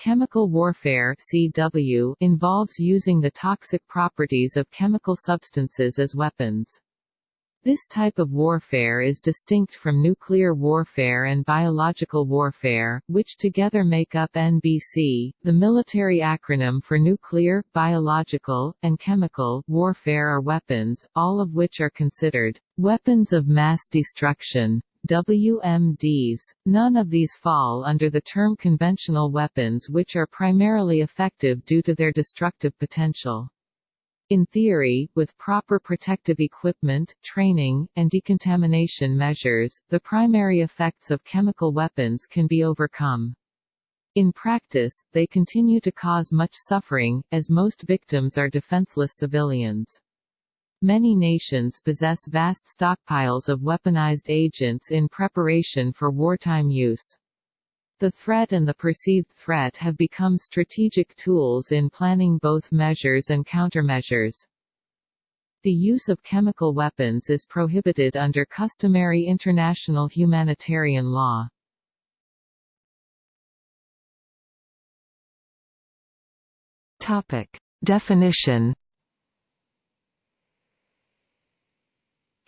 Chemical warfare CW involves using the toxic properties of chemical substances as weapons. This type of warfare is distinct from nuclear warfare and biological warfare, which together make up NBC. The military acronym for nuclear, biological, and chemical warfare are weapons, all of which are considered weapons of mass destruction. WMDs. None of these fall under the term conventional weapons which are primarily effective due to their destructive potential. In theory, with proper protective equipment, training, and decontamination measures, the primary effects of chemical weapons can be overcome. In practice, they continue to cause much suffering, as most victims are defenseless civilians. Many nations possess vast stockpiles of weaponized agents in preparation for wartime use. The threat and the perceived threat have become strategic tools in planning both measures and countermeasures. The use of chemical weapons is prohibited under customary international humanitarian law. Topic. Definition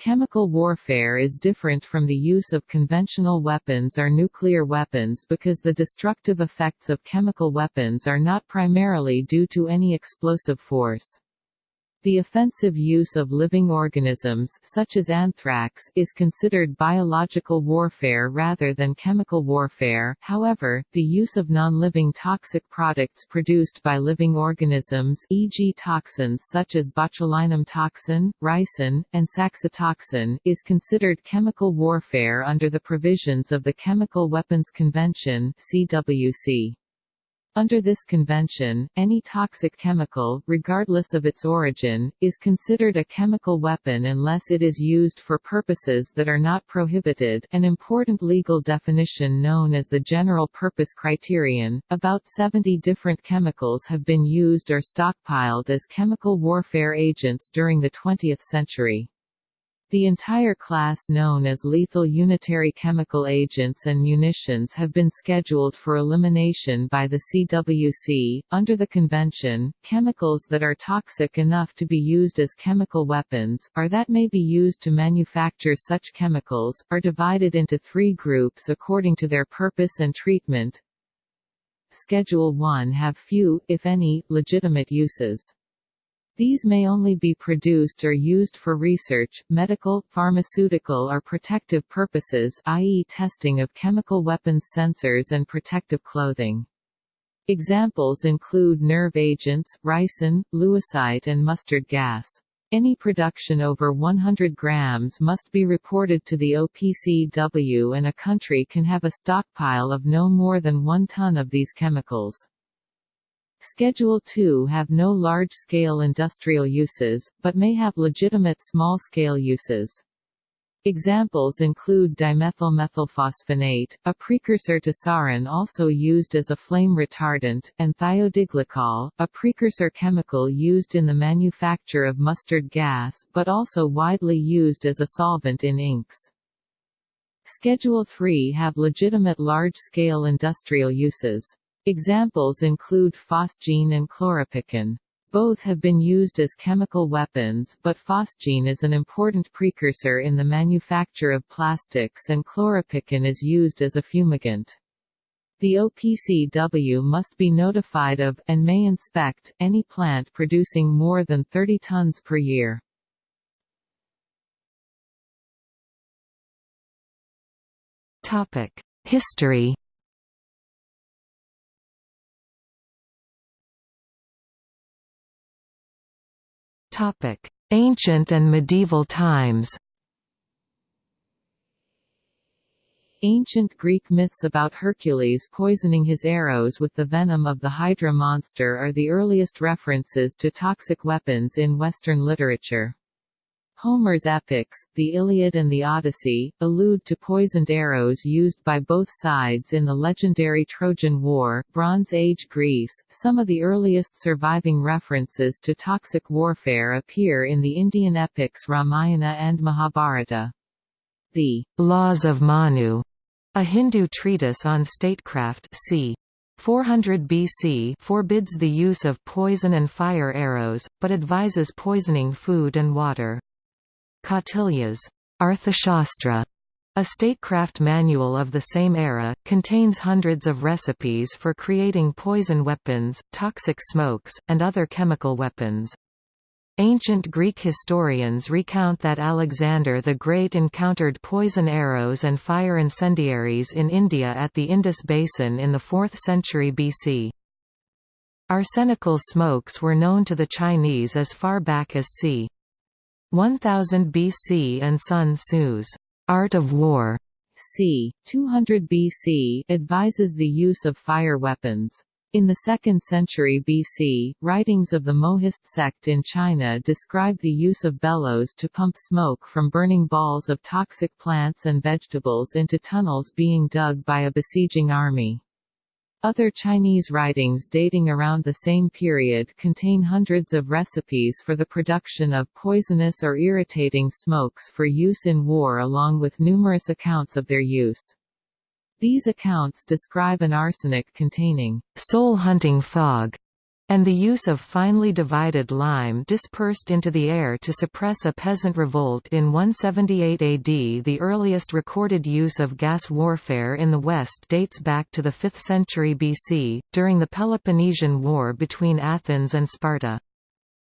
Chemical warfare is different from the use of conventional weapons or nuclear weapons because the destructive effects of chemical weapons are not primarily due to any explosive force. The offensive use of living organisms such as anthrax is considered biological warfare rather than chemical warfare. However, the use of non-living toxic products produced by living organisms e.g. toxins such as botulinum toxin, ricin, and saxitoxin is considered chemical warfare under the provisions of the Chemical Weapons Convention CWC. Under this convention, any toxic chemical, regardless of its origin, is considered a chemical weapon unless it is used for purposes that are not prohibited an important legal definition known as the General Purpose Criterion. About 70 different chemicals have been used or stockpiled as chemical warfare agents during the 20th century. The entire class known as lethal unitary chemical agents and munitions have been scheduled for elimination by the CWC. Under the convention, chemicals that are toxic enough to be used as chemical weapons, or that may be used to manufacture such chemicals, are divided into three groups according to their purpose and treatment. Schedule 1 have few, if any, legitimate uses. These may only be produced or used for research, medical, pharmaceutical or protective purposes i.e. testing of chemical weapons sensors and protective clothing. Examples include nerve agents, ricin, lewisite and mustard gas. Any production over 100 grams must be reported to the OPCW and a country can have a stockpile of no more than one ton of these chemicals. Schedule 2 have no large-scale industrial uses, but may have legitimate small-scale uses. Examples include dimethylmethylphosphonate, a precursor to sarin also used as a flame retardant, and thiodiglycol, a precursor chemical used in the manufacture of mustard gas, but also widely used as a solvent in inks. Schedule 3 have legitimate large-scale industrial uses. Examples include phosgene and chloropicrin. Both have been used as chemical weapons, but phosgene is an important precursor in the manufacture of plastics and chloropicrin is used as a fumigant. The OPCW must be notified of, and may inspect, any plant producing more than 30 tons per year. History Topic: Ancient and medieval times. Ancient Greek myths about Hercules poisoning his arrows with the venom of the Hydra monster are the earliest references to toxic weapons in Western literature. Homer's epics, the Iliad and the Odyssey, allude to poisoned arrows used by both sides in the legendary Trojan War. Bronze Age Greece, some of the earliest surviving references to toxic warfare appear in the Indian epics Ramayana and Mahabharata. The Laws of Manu, a Hindu treatise on statecraft c. 400 BC forbids the use of poison and fire arrows, but advises poisoning food and water. Kautilya's Arthashastra, a statecraft manual of the same era, contains hundreds of recipes for creating poison weapons, toxic smokes, and other chemical weapons. Ancient Greek historians recount that Alexander the Great encountered poison arrows and fire incendiaries in India at the Indus Basin in the 4th century BC. Arsenical smokes were known to the Chinese as far back as c. 1000 BC and Sun Tzu's Art of War c. 200 BC advises the use of fire weapons. In the 2nd century BC, writings of the Mohist sect in China describe the use of bellows to pump smoke from burning balls of toxic plants and vegetables into tunnels being dug by a besieging army. Other Chinese writings dating around the same period contain hundreds of recipes for the production of poisonous or irritating smokes for use in war along with numerous accounts of their use. These accounts describe an arsenic containing soul-hunting fog and the use of finely divided lime dispersed into the air to suppress a peasant revolt in 178 AD. The earliest recorded use of gas warfare in the West dates back to the 5th century BC, during the Peloponnesian War between Athens and Sparta.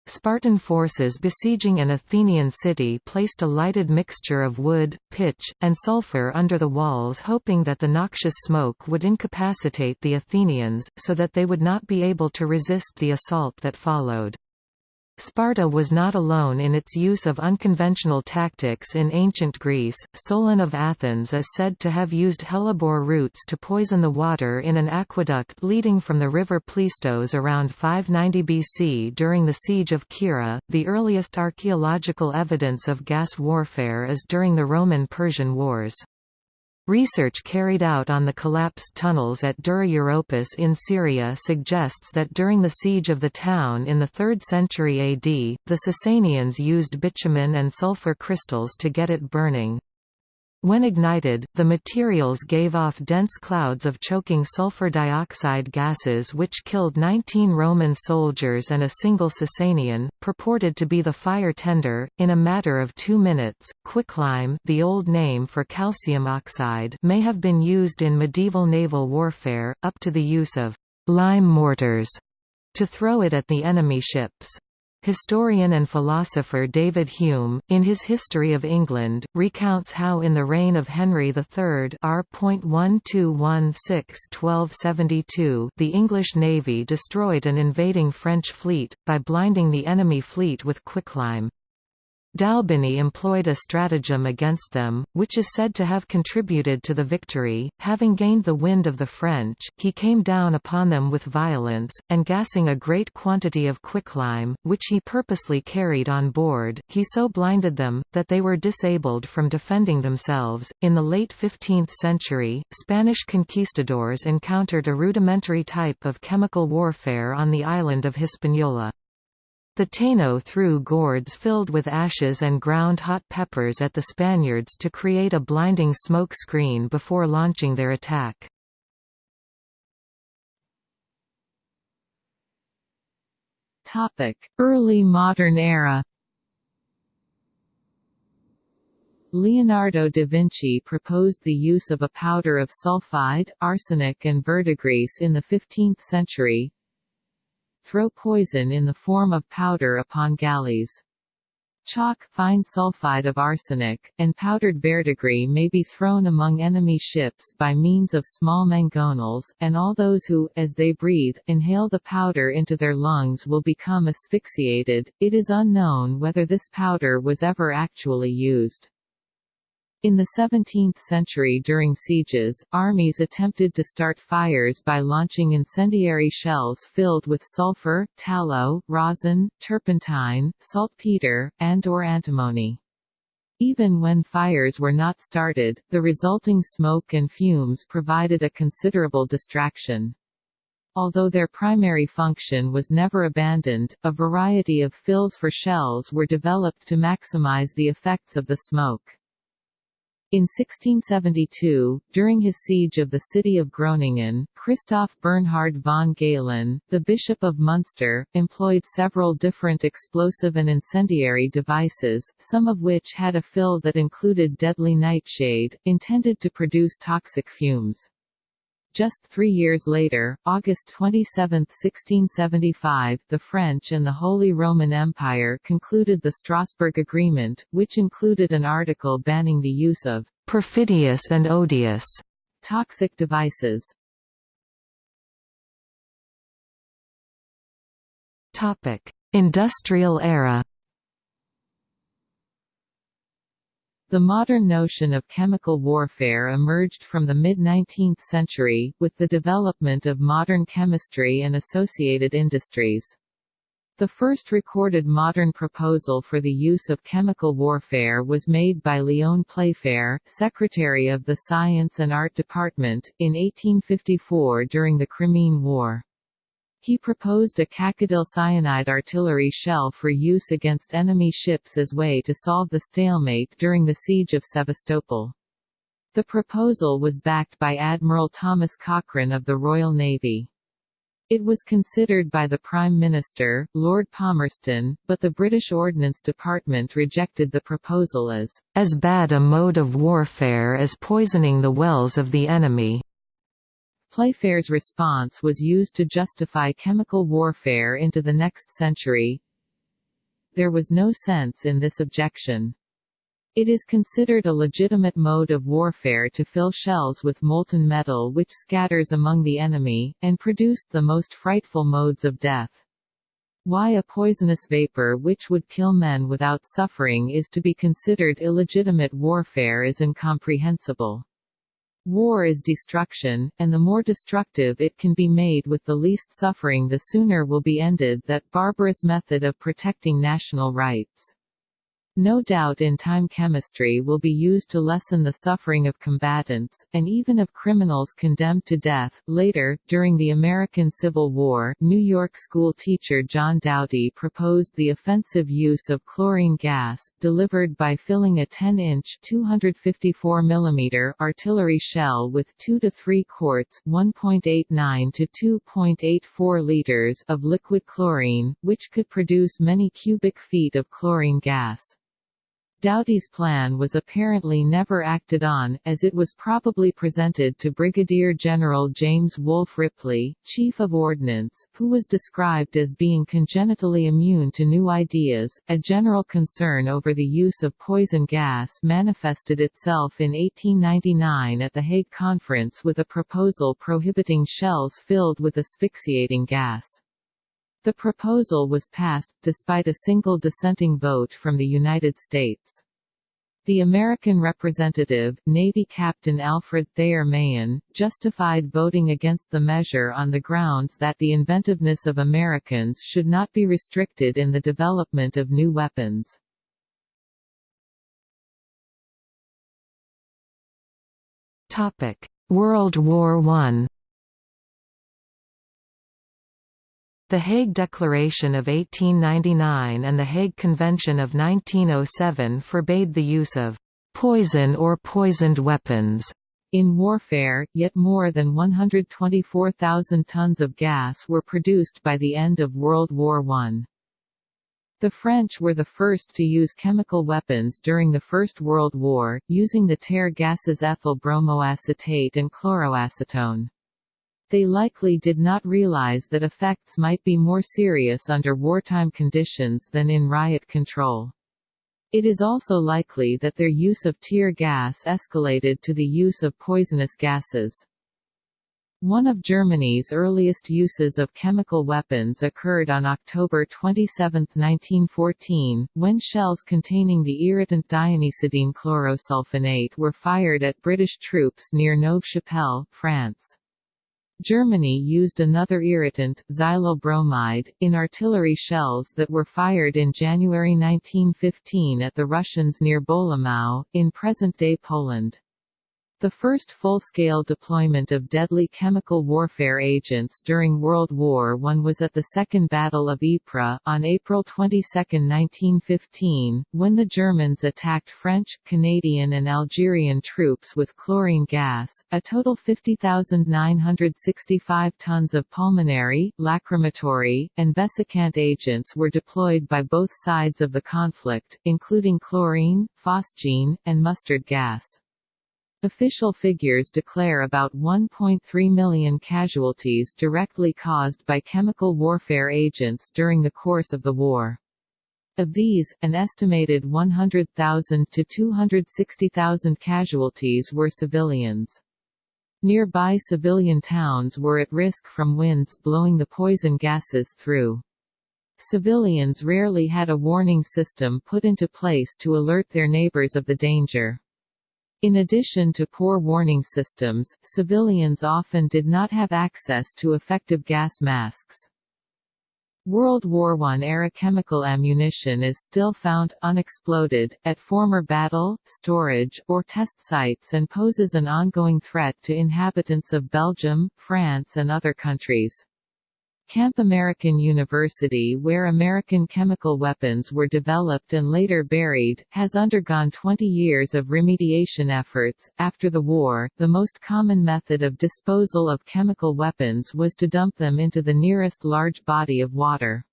Spartan forces besieging an Athenian city placed a lighted mixture of wood, pitch, and sulfur under the walls hoping that the noxious smoke would incapacitate the Athenians, so that they would not be able to resist the assault that followed. Sparta was not alone in its use of unconventional tactics in ancient Greece. Solon of Athens is said to have used hellebore roots to poison the water in an aqueduct leading from the river Pleistos around 590 BC during the siege of Kira. The earliest archaeological evidence of gas warfare is during the Roman-Persian Wars. Research carried out on the collapsed tunnels at Dura Europos in Syria suggests that during the siege of the town in the 3rd century AD, the Sasanians used bitumen and sulfur crystals to get it burning. When ignited, the materials gave off dense clouds of choking sulfur dioxide gases which killed 19 Roman soldiers and a single Sasanian, purported to be the fire tender, in a matter of two minutes. Quicklime the old name for calcium oxide may have been used in medieval naval warfare, up to the use of lime mortars to throw it at the enemy ships. Historian and philosopher David Hume, in his History of England, recounts how in the reign of Henry III R. the English navy destroyed an invading French fleet, by blinding the enemy fleet with quicklime. D'Albiney employed a stratagem against them, which is said to have contributed to the victory. Having gained the wind of the French, he came down upon them with violence, and gassing a great quantity of quicklime, which he purposely carried on board, he so blinded them, that they were disabled from defending themselves. In the late 15th century, Spanish conquistadors encountered a rudimentary type of chemical warfare on the island of Hispaniola. The Taino threw gourds filled with ashes and ground hot peppers at the Spaniards to create a blinding smoke screen before launching their attack. Early modern era Leonardo da Vinci proposed the use of a powder of sulfide, arsenic and verdigris in the 15th century, throw poison in the form of powder upon galleys. Chalk, fine sulfide of arsenic, and powdered verdigris may be thrown among enemy ships by means of small mangonels, and all those who, as they breathe, inhale the powder into their lungs will become asphyxiated. It is unknown whether this powder was ever actually used. In the 17th century during sieges, armies attempted to start fires by launching incendiary shells filled with sulfur, tallow, rosin, turpentine, saltpeter, and or antimony. Even when fires were not started, the resulting smoke and fumes provided a considerable distraction. Although their primary function was never abandoned, a variety of fills for shells were developed to maximize the effects of the smoke. In 1672, during his siege of the city of Groningen, Christoph Bernhard von Galen, the Bishop of Munster, employed several different explosive and incendiary devices, some of which had a fill that included deadly nightshade, intended to produce toxic fumes. Just three years later, August 27, 1675, the French and the Holy Roman Empire concluded the Strasbourg Agreement, which included an article banning the use of «perfidious and odious» toxic devices. Industrial era The modern notion of chemical warfare emerged from the mid-19th century, with the development of modern chemistry and associated industries. The first recorded modern proposal for the use of chemical warfare was made by Lyon Playfair, Secretary of the Science and Art Department, in 1854 during the Crimean War. He proposed a Cacodyl cyanide artillery shell for use against enemy ships as way to solve the stalemate during the siege of Sevastopol. The proposal was backed by Admiral Thomas Cochrane of the Royal Navy. It was considered by the Prime Minister, Lord Palmerston, but the British Ordnance Department rejected the proposal as, "...as bad a mode of warfare as poisoning the wells of the enemy." Playfair's response was used to justify chemical warfare into the next century. There was no sense in this objection. It is considered a legitimate mode of warfare to fill shells with molten metal which scatters among the enemy, and produced the most frightful modes of death. Why a poisonous vapor which would kill men without suffering is to be considered illegitimate warfare is incomprehensible. War is destruction, and the more destructive it can be made with the least suffering the sooner will be ended that barbarous method of protecting national rights. No doubt in time chemistry will be used to lessen the suffering of combatants, and even of criminals condemned to death. Later, during the American Civil War, New York school teacher John Doughty proposed the offensive use of chlorine gas, delivered by filling a 10-inch (254 mm) artillery shell with 2 to 3 quarts (1.89 to 2.84 liters) of liquid chlorine, which could produce many cubic feet of chlorine gas. Doughty's plan was apparently never acted on, as it was probably presented to Brigadier General James Wolfe Ripley, Chief of Ordnance, who was described as being congenitally immune to new ideas. A general concern over the use of poison gas manifested itself in 1899 at the Hague Conference with a proposal prohibiting shells filled with asphyxiating gas. The proposal was passed, despite a single dissenting vote from the United States. The American representative, Navy Captain Alfred Thayer Mahan, justified voting against the measure on the grounds that the inventiveness of Americans should not be restricted in the development of new weapons. World War I The Hague Declaration of 1899 and the Hague Convention of 1907 forbade the use of «poison or poisoned weapons» In warfare, yet more than 124,000 tons of gas were produced by the end of World War I. The French were the first to use chemical weapons during the First World War, using the tear gases ethyl bromoacetate and chloroacetone. They likely did not realize that effects might be more serious under wartime conditions than in riot control. It is also likely that their use of tear gas escalated to the use of poisonous gases. One of Germany's earliest uses of chemical weapons occurred on October 27, 1914, when shells containing the irritant dianisidine chlorosulfonate were fired at British troops near Neuve-Chapelle, France. Germany used another irritant, xylyl bromide, in artillery shells that were fired in January 1915 at the Russians near Bolimów, in present-day Poland. The first full-scale deployment of deadly chemical warfare agents during World War I was at the Second Battle of Ypres, on April 22, 1915, when the Germans attacked French, Canadian and Algerian troops with chlorine gas. A total 50,965 tons of pulmonary, lacrimatory, and vesicant agents were deployed by both sides of the conflict, including chlorine, phosgene, and mustard gas. Official figures declare about 1.3 million casualties directly caused by chemical warfare agents during the course of the war. Of these, an estimated 100,000 to 260,000 casualties were civilians. Nearby civilian towns were at risk from winds blowing the poison gases through. Civilians rarely had a warning system put into place to alert their neighbors of the danger. In addition to poor warning systems, civilians often did not have access to effective gas masks. World War I-era chemical ammunition is still found, unexploded, at former battle, storage, or test sites and poses an ongoing threat to inhabitants of Belgium, France and other countries. Camp American University where American chemical weapons were developed and later buried, has undergone 20 years of remediation efforts. After the war, the most common method of disposal of chemical weapons was to dump them into the nearest large body of water.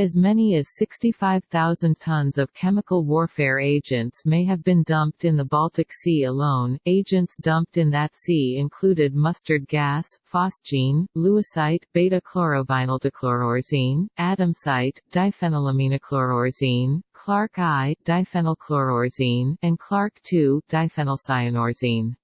As many as 65,000 tons of chemical warfare agents may have been dumped in the Baltic Sea alone. Agents dumped in that sea included mustard gas, phosgene, lewisite, beta-chlorovinyldichloroarsine, adamsite, diphenylaminechloroarsine, Clark I, diphenylchloroarsine, and Clark II, diphenylcyanoarsine.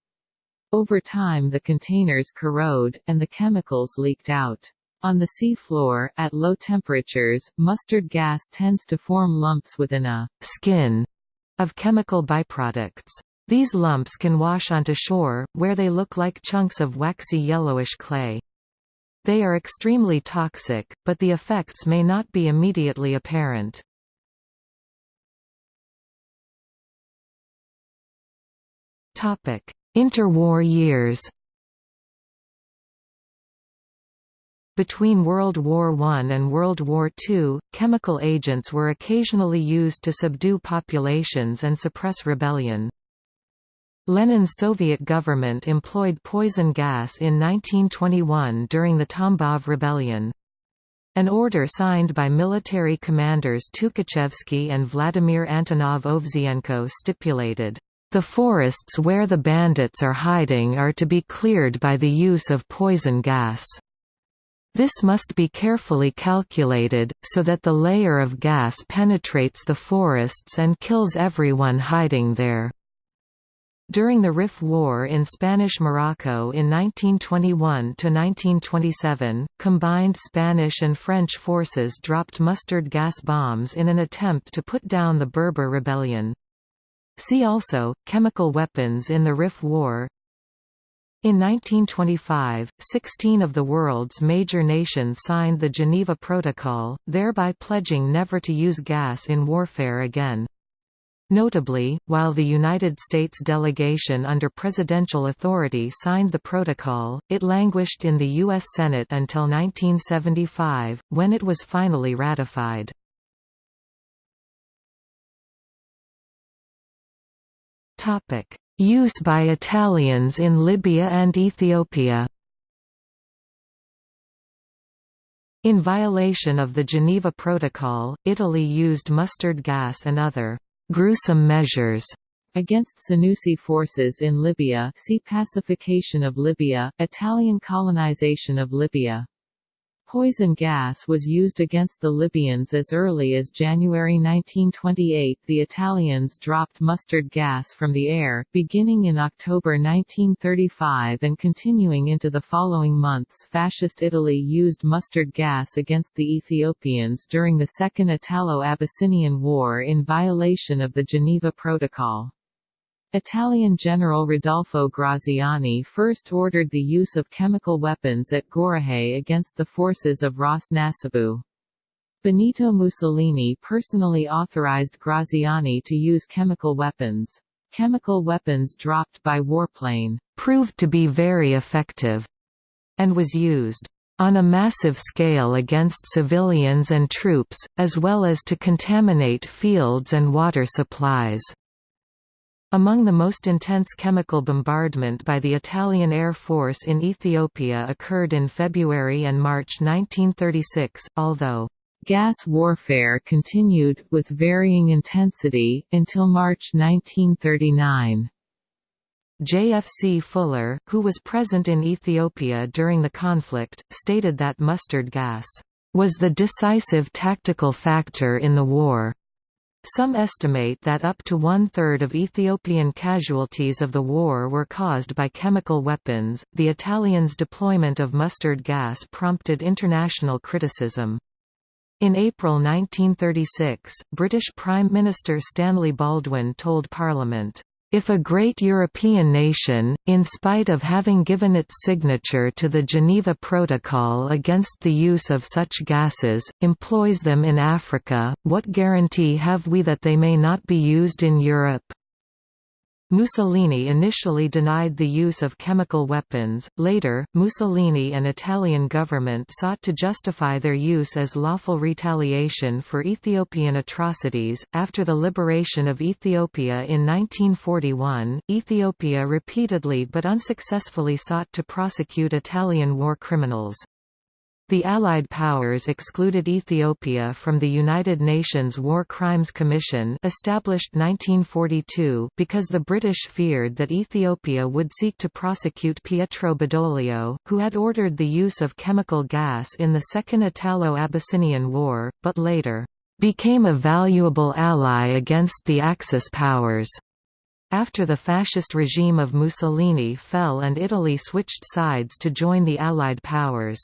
Over time the containers corrode, and the chemicals leaked out. On the sea floor, at low temperatures, mustard gas tends to form lumps within a skin of chemical byproducts. These lumps can wash onto shore, where they look like chunks of waxy yellowish clay. They are extremely toxic, but the effects may not be immediately apparent. Interwar years Between World War I and World War II, chemical agents were occasionally used to subdue populations and suppress rebellion. Lenin's Soviet government employed poison gas in 1921 during the Tambov Rebellion. An order signed by military commanders Tukhachevsky and Vladimir Antonov Ovsienko stipulated, "...the forests where the bandits are hiding are to be cleared by the use of poison gas." This must be carefully calculated, so that the layer of gas penetrates the forests and kills everyone hiding there. During the Rif War in Spanish Morocco in 1921–1927, combined Spanish and French forces dropped mustard gas bombs in an attempt to put down the Berber rebellion. See also, chemical weapons in the Rif War in 1925, 16 of the world's major nations signed the Geneva Protocol, thereby pledging never to use gas in warfare again. Notably, while the United States delegation under presidential authority signed the protocol, it languished in the U.S. Senate until 1975, when it was finally ratified. Use by Italians in Libya and Ethiopia. In violation of the Geneva Protocol, Italy used mustard gas and other «gruesome measures» against Senussi forces in Libya. See Pacification of Libya, Italian colonization of Libya Poison gas was used against the Libyans as early as January 1928 the Italians dropped mustard gas from the air, beginning in October 1935 and continuing into the following months Fascist Italy used mustard gas against the Ethiopians during the Second Italo-Abyssinian War in violation of the Geneva Protocol. Italian General Rodolfo Graziani first ordered the use of chemical weapons at Gorrahei against the forces of Ras Nasibu. Benito Mussolini personally authorized Graziani to use chemical weapons. chemical weapons dropped by warplane proved to be very effective and was used on a massive scale against civilians and troops, as well as to contaminate fields and water supplies. Among the most intense chemical bombardment by the Italian Air Force in Ethiopia occurred in February and March 1936, although gas warfare continued, with varying intensity, until March 1939. JFC Fuller, who was present in Ethiopia during the conflict, stated that mustard gas was the decisive tactical factor in the war. Some estimate that up to one-third of Ethiopian casualties of the war were caused by chemical weapons. The Italians' deployment of mustard gas prompted international criticism. In April 1936, British Prime Minister Stanley Baldwin told Parliament, if a great European nation, in spite of having given its signature to the Geneva Protocol against the use of such gases, employs them in Africa, what guarantee have we that they may not be used in Europe? Mussolini initially denied the use of chemical weapons, later, Mussolini and Italian government sought to justify their use as lawful retaliation for Ethiopian atrocities. After the liberation of Ethiopia in 1941, Ethiopia repeatedly but unsuccessfully sought to prosecute Italian war criminals. The Allied powers excluded Ethiopia from the United Nations War Crimes Commission established 1942 because the British feared that Ethiopia would seek to prosecute Pietro Badoglio, who had ordered the use of chemical gas in the Second Italo-Abyssinian War, but later became a valuable ally against the Axis powers. After the fascist regime of Mussolini fell and Italy switched sides to join the Allied powers.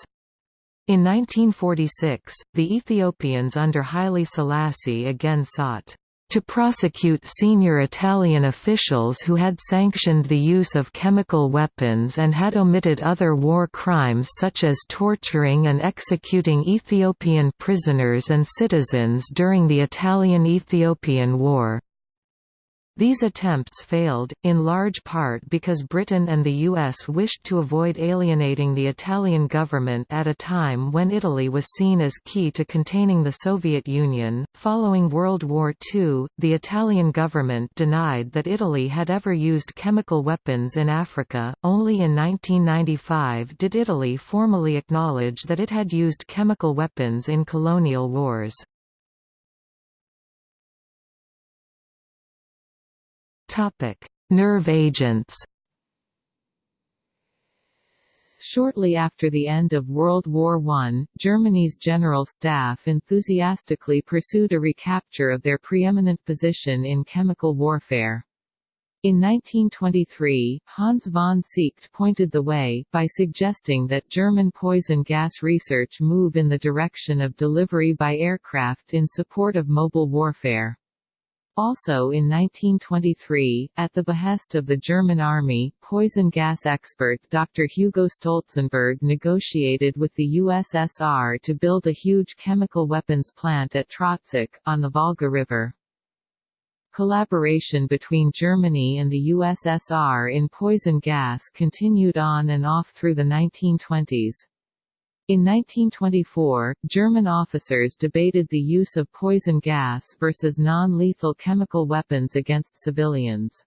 In 1946, the Ethiopians under Haile Selassie again sought to prosecute senior Italian officials who had sanctioned the use of chemical weapons and had omitted other war crimes such as torturing and executing Ethiopian prisoners and citizens during the Italian–Ethiopian War. These attempts failed, in large part because Britain and the US wished to avoid alienating the Italian government at a time when Italy was seen as key to containing the Soviet Union. Following World War II, the Italian government denied that Italy had ever used chemical weapons in Africa. Only in 1995 did Italy formally acknowledge that it had used chemical weapons in colonial wars. Topic: Nerve agents. Shortly after the end of World War I, Germany's General Staff enthusiastically pursued a recapture of their preeminent position in chemical warfare. In 1923, Hans von Seeckt pointed the way, by suggesting that German poison gas research move in the direction of delivery by aircraft in support of mobile warfare. Also in 1923, at the behest of the German army, poison gas expert Dr. Hugo Stolzenberg negotiated with the USSR to build a huge chemical weapons plant at Trotsk, on the Volga River. Collaboration between Germany and the USSR in poison gas continued on and off through the 1920s. In 1924, German officers debated the use of poison gas versus non-lethal chemical weapons against civilians.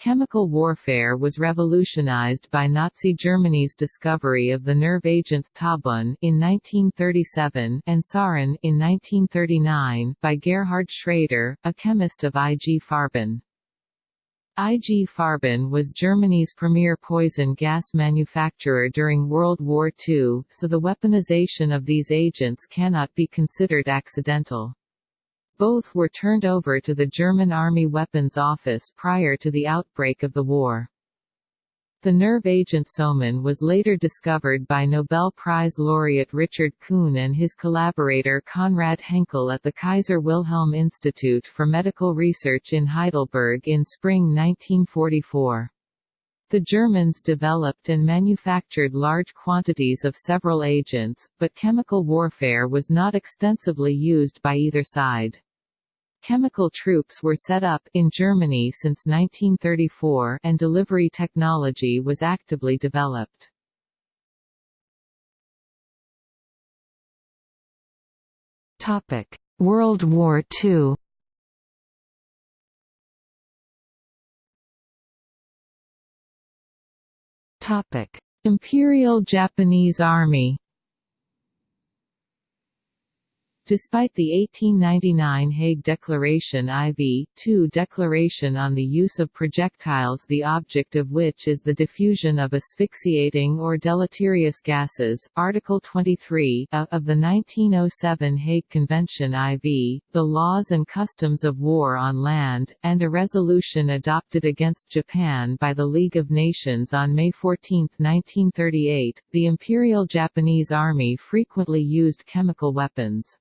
Chemical warfare was revolutionized by Nazi Germany's discovery of the nerve agents Tabun in 1937 and Sarin in 1939 by Gerhard Schrader, a chemist of IG Farben. IG Farben was Germany's premier poison gas manufacturer during World War II, so the weaponization of these agents cannot be considered accidental. Both were turned over to the German Army Weapons Office prior to the outbreak of the war. The nerve agent Soman was later discovered by Nobel Prize laureate Richard Kuhn and his collaborator Konrad Henkel at the Kaiser Wilhelm Institute for Medical Research in Heidelberg in spring 1944. The Germans developed and manufactured large quantities of several agents, but chemical warfare was not extensively used by either side. Chemical troops were set up in Germany since 1934 and delivery technology was actively developed. Topic: World War II. Topic: Imperial Japanese Army Despite the 1899 Hague Declaration IV, 2 Declaration on the use of projectiles the object of which is the diffusion of asphyxiating or deleterious gases, Article 23 a, of the 1907 Hague Convention IV, the laws and customs of war on land, and a resolution adopted against Japan by the League of Nations on May 14, 1938, the Imperial Japanese Army frequently used chemical weapons.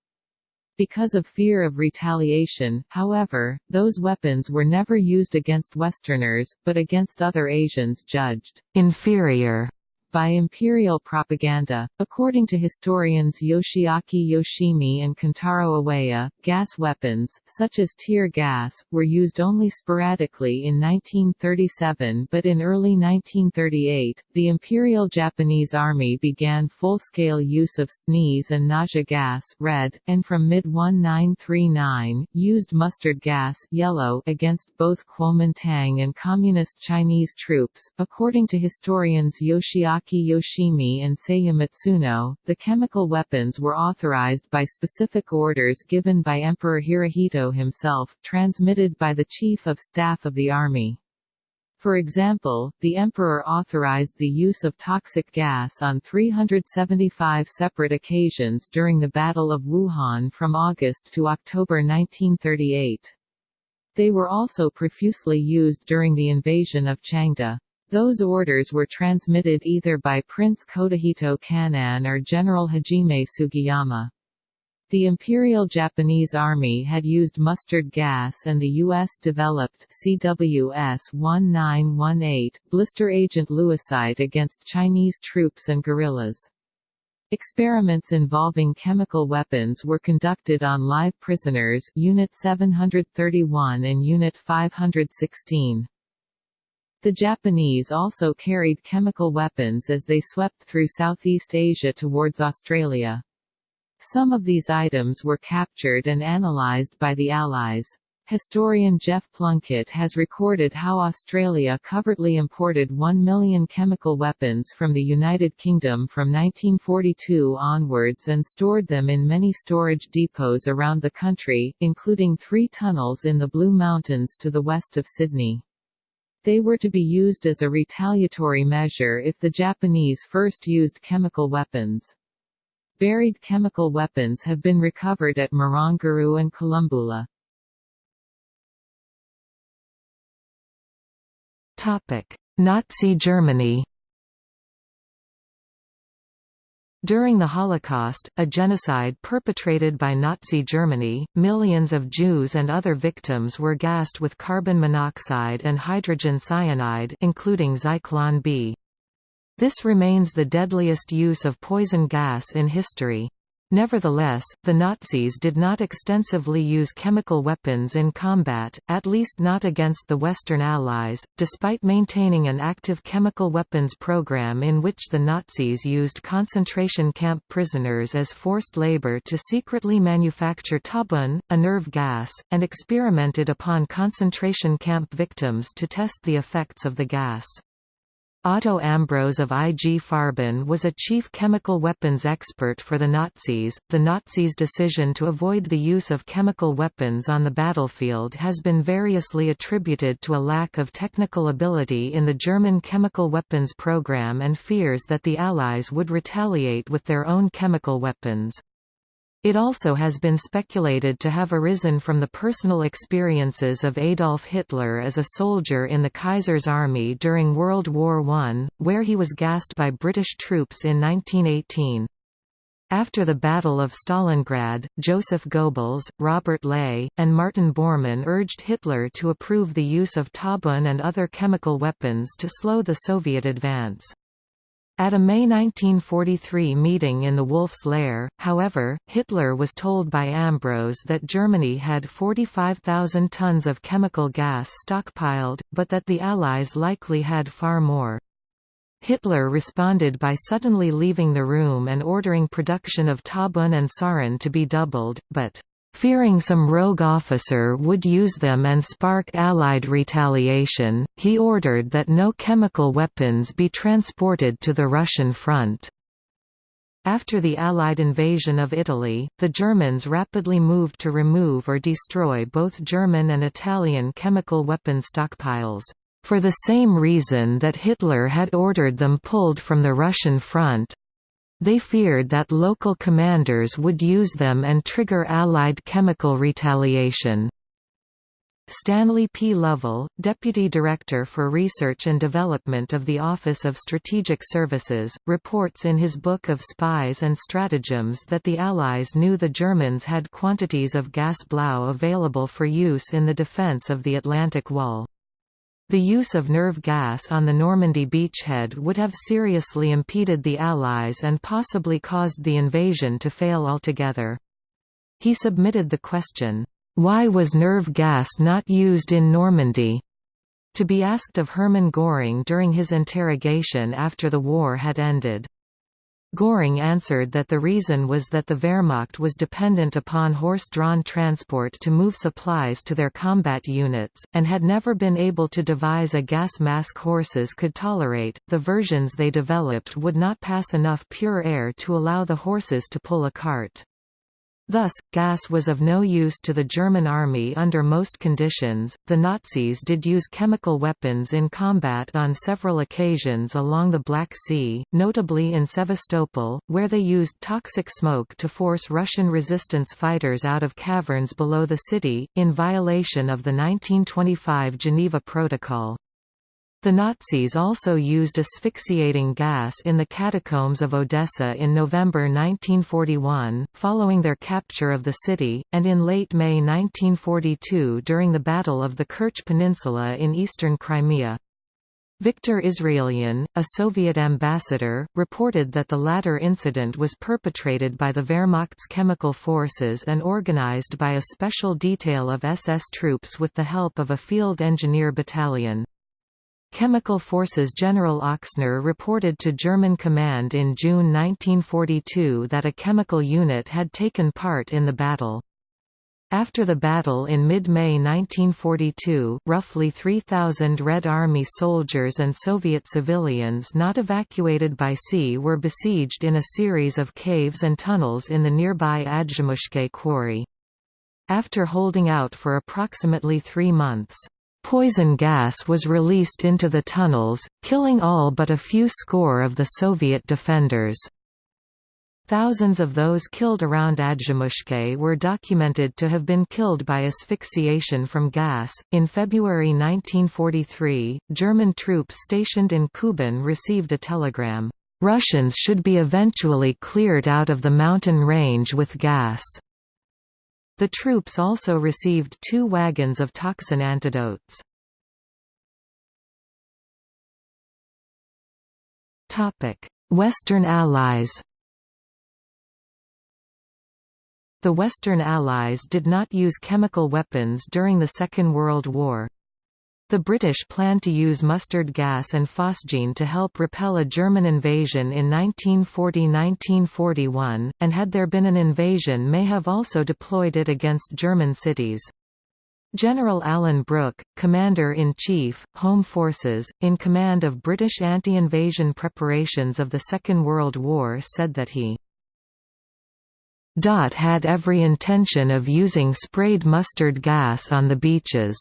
Because of fear of retaliation, however, those weapons were never used against Westerners, but against other Asians judged inferior by imperial propaganda. According to historians Yoshiaki Yoshimi and Kentaro Iwaya, gas weapons, such as tear gas, were used only sporadically in 1937 but in early 1938, the Imperial Japanese Army began full-scale use of sneeze and nausea gas red, and from mid-1939, used mustard gas yellow against both Kuomintang and Communist Chinese troops. According to historians Yoshiaki Takaaki Yoshimi and Seiya Matsuno, the chemical weapons were authorized by specific orders given by Emperor Hirohito himself, transmitted by the Chief of Staff of the Army. For example, the Emperor authorized the use of toxic gas on 375 separate occasions during the Battle of Wuhan from August to October 1938. They were also profusely used during the invasion of Changde. Those orders were transmitted either by Prince Kotohito Kan'in or General Hajime Sugiyama. The Imperial Japanese Army had used mustard gas and the U.S.-developed CWS-1918 blister agent Lewisite against Chinese troops and guerrillas. Experiments involving chemical weapons were conducted on live prisoners Unit 731 and Unit 516. The Japanese also carried chemical weapons as they swept through Southeast Asia towards Australia. Some of these items were captured and analysed by the Allies. Historian Geoff Plunkett has recorded how Australia covertly imported 1 million chemical weapons from the United Kingdom from 1942 onwards and stored them in many storage depots around the country, including three tunnels in the Blue Mountains to the west of Sydney. They were to be used as a retaliatory measure if the Japanese first used chemical weapons. Buried chemical weapons have been recovered at Marrangaroo and Columboola. Topic: Nazi Germany During the Holocaust, a genocide perpetrated by Nazi Germany, millions of Jews and other victims were gassed with carbon monoxide and hydrogen cyanide including Zyklon B. This remains the deadliest use of poison gas in history. Nevertheless, the Nazis did not extensively use chemical weapons in combat, at least not against the Western Allies, despite maintaining an active chemical weapons program in which the Nazis used concentration camp prisoners as forced labor to secretly manufacture tabun, a nerve gas, and experimented upon concentration camp victims to test the effects of the gas. Otto Ambros of IG Farben was a chief chemical weapons expert for the Nazis. The Nazis' decision to avoid the use of chemical weapons on the battlefield has been variously attributed to a lack of technical ability in the German chemical weapons program and fears that the Allies would retaliate with their own chemical weapons. It also has been speculated to have arisen from the personal experiences of Adolf Hitler as a soldier in the Kaiser's army during World War I, where he was gassed by British troops in 1918. After the Battle of Stalingrad, Joseph Goebbels, Robert Ley, and Martin Bormann urged Hitler to approve the use of Tabun and other chemical weapons to slow the Soviet advance. At a May 1943 meeting in the Wolf's Lair, however, Hitler was told by Ambros that Germany had 45,000 tons of chemical gas stockpiled, but that the Allies likely had far more. Hitler responded by suddenly leaving the room and ordering production of Tabun and Sarin to be doubled, but Fearing some rogue officer would use them and spark Allied retaliation, he ordered that no chemical weapons be transported to the Russian front. After the Allied invasion of Italy, the Germans rapidly moved to remove or destroy both German and Italian chemical weapon stockpiles, for the same reason that Hitler had ordered them pulled from the Russian front, they feared that local commanders would use them and trigger Allied chemical retaliation. Stanley P. Lovell, Deputy Director for Research and Development of the Office of Strategic Services, reports in his Book of Spies and Stratagems that the Allies knew the Germans had quantities of gas blau available for use in the defense of the Atlantic Wall. The use of nerve gas on the Normandy beachhead would have seriously impeded the Allies and possibly caused the invasion to fail altogether. He submitted the question, "'Why was nerve gas not used in Normandy?' to be asked of Hermann Göring during his interrogation after the war had ended. Göring answered that the reason was that the Wehrmacht was dependent upon horse-drawn transport to move supplies to their combat units, and had never been able to devise a gas mask horses could tolerate. The versions they developed would not pass enough pure air to allow the horses to pull a cart. Thus, gas was of no use to the German army under most conditions. The Nazis did use chemical weapons in combat on several occasions along the Black Sea, notably in Sevastopol, where they used toxic smoke to force Russian resistance fighters out of caverns below the city, in violation of the 1925 Geneva Protocol. The Nazis also used asphyxiating gas in the catacombs of Odessa in November 1941, following their capture of the city, and in late May 1942 during the Battle of the Kerch Peninsula in eastern Crimea. Viktor Israelian, a Soviet ambassador, reported that the latter incident was perpetrated by the Wehrmacht's chemical forces and organized by a special detail of SS troops with the help of a field engineer battalion. Chemical Forces General Ochsner reported to German command in June 1942 that a chemical unit had taken part in the battle. After the battle in mid-May 1942, roughly 3,000 Red Army soldiers and Soviet civilians not evacuated by sea were besieged in a series of caves and tunnels in the nearby Adzhimushkay quarry. After holding out for approximately three months, Poison gas was released into the tunnels, killing all but a few score of the Soviet defenders. Thousands of those killed around Adzhimushkay were documented to have been killed by asphyxiation from gas. In February 1943, German troops stationed in Kuban received a telegram Russians should be eventually cleared out of the mountain range with gas. The troops also received two wagons of toxin antidotes. Western Allies The Western Allies did not use chemical weapons during the Second World War. The British planned to use mustard gas and phosgene to help repel a German invasion in 1940–1941, and had there been an invasion may have also deployed it against German cities. General Alan Brooke, Commander-in-Chief, Home Forces, in command of British anti-invasion preparations of the Second World War said that he had every intention of using sprayed mustard gas on the beaches.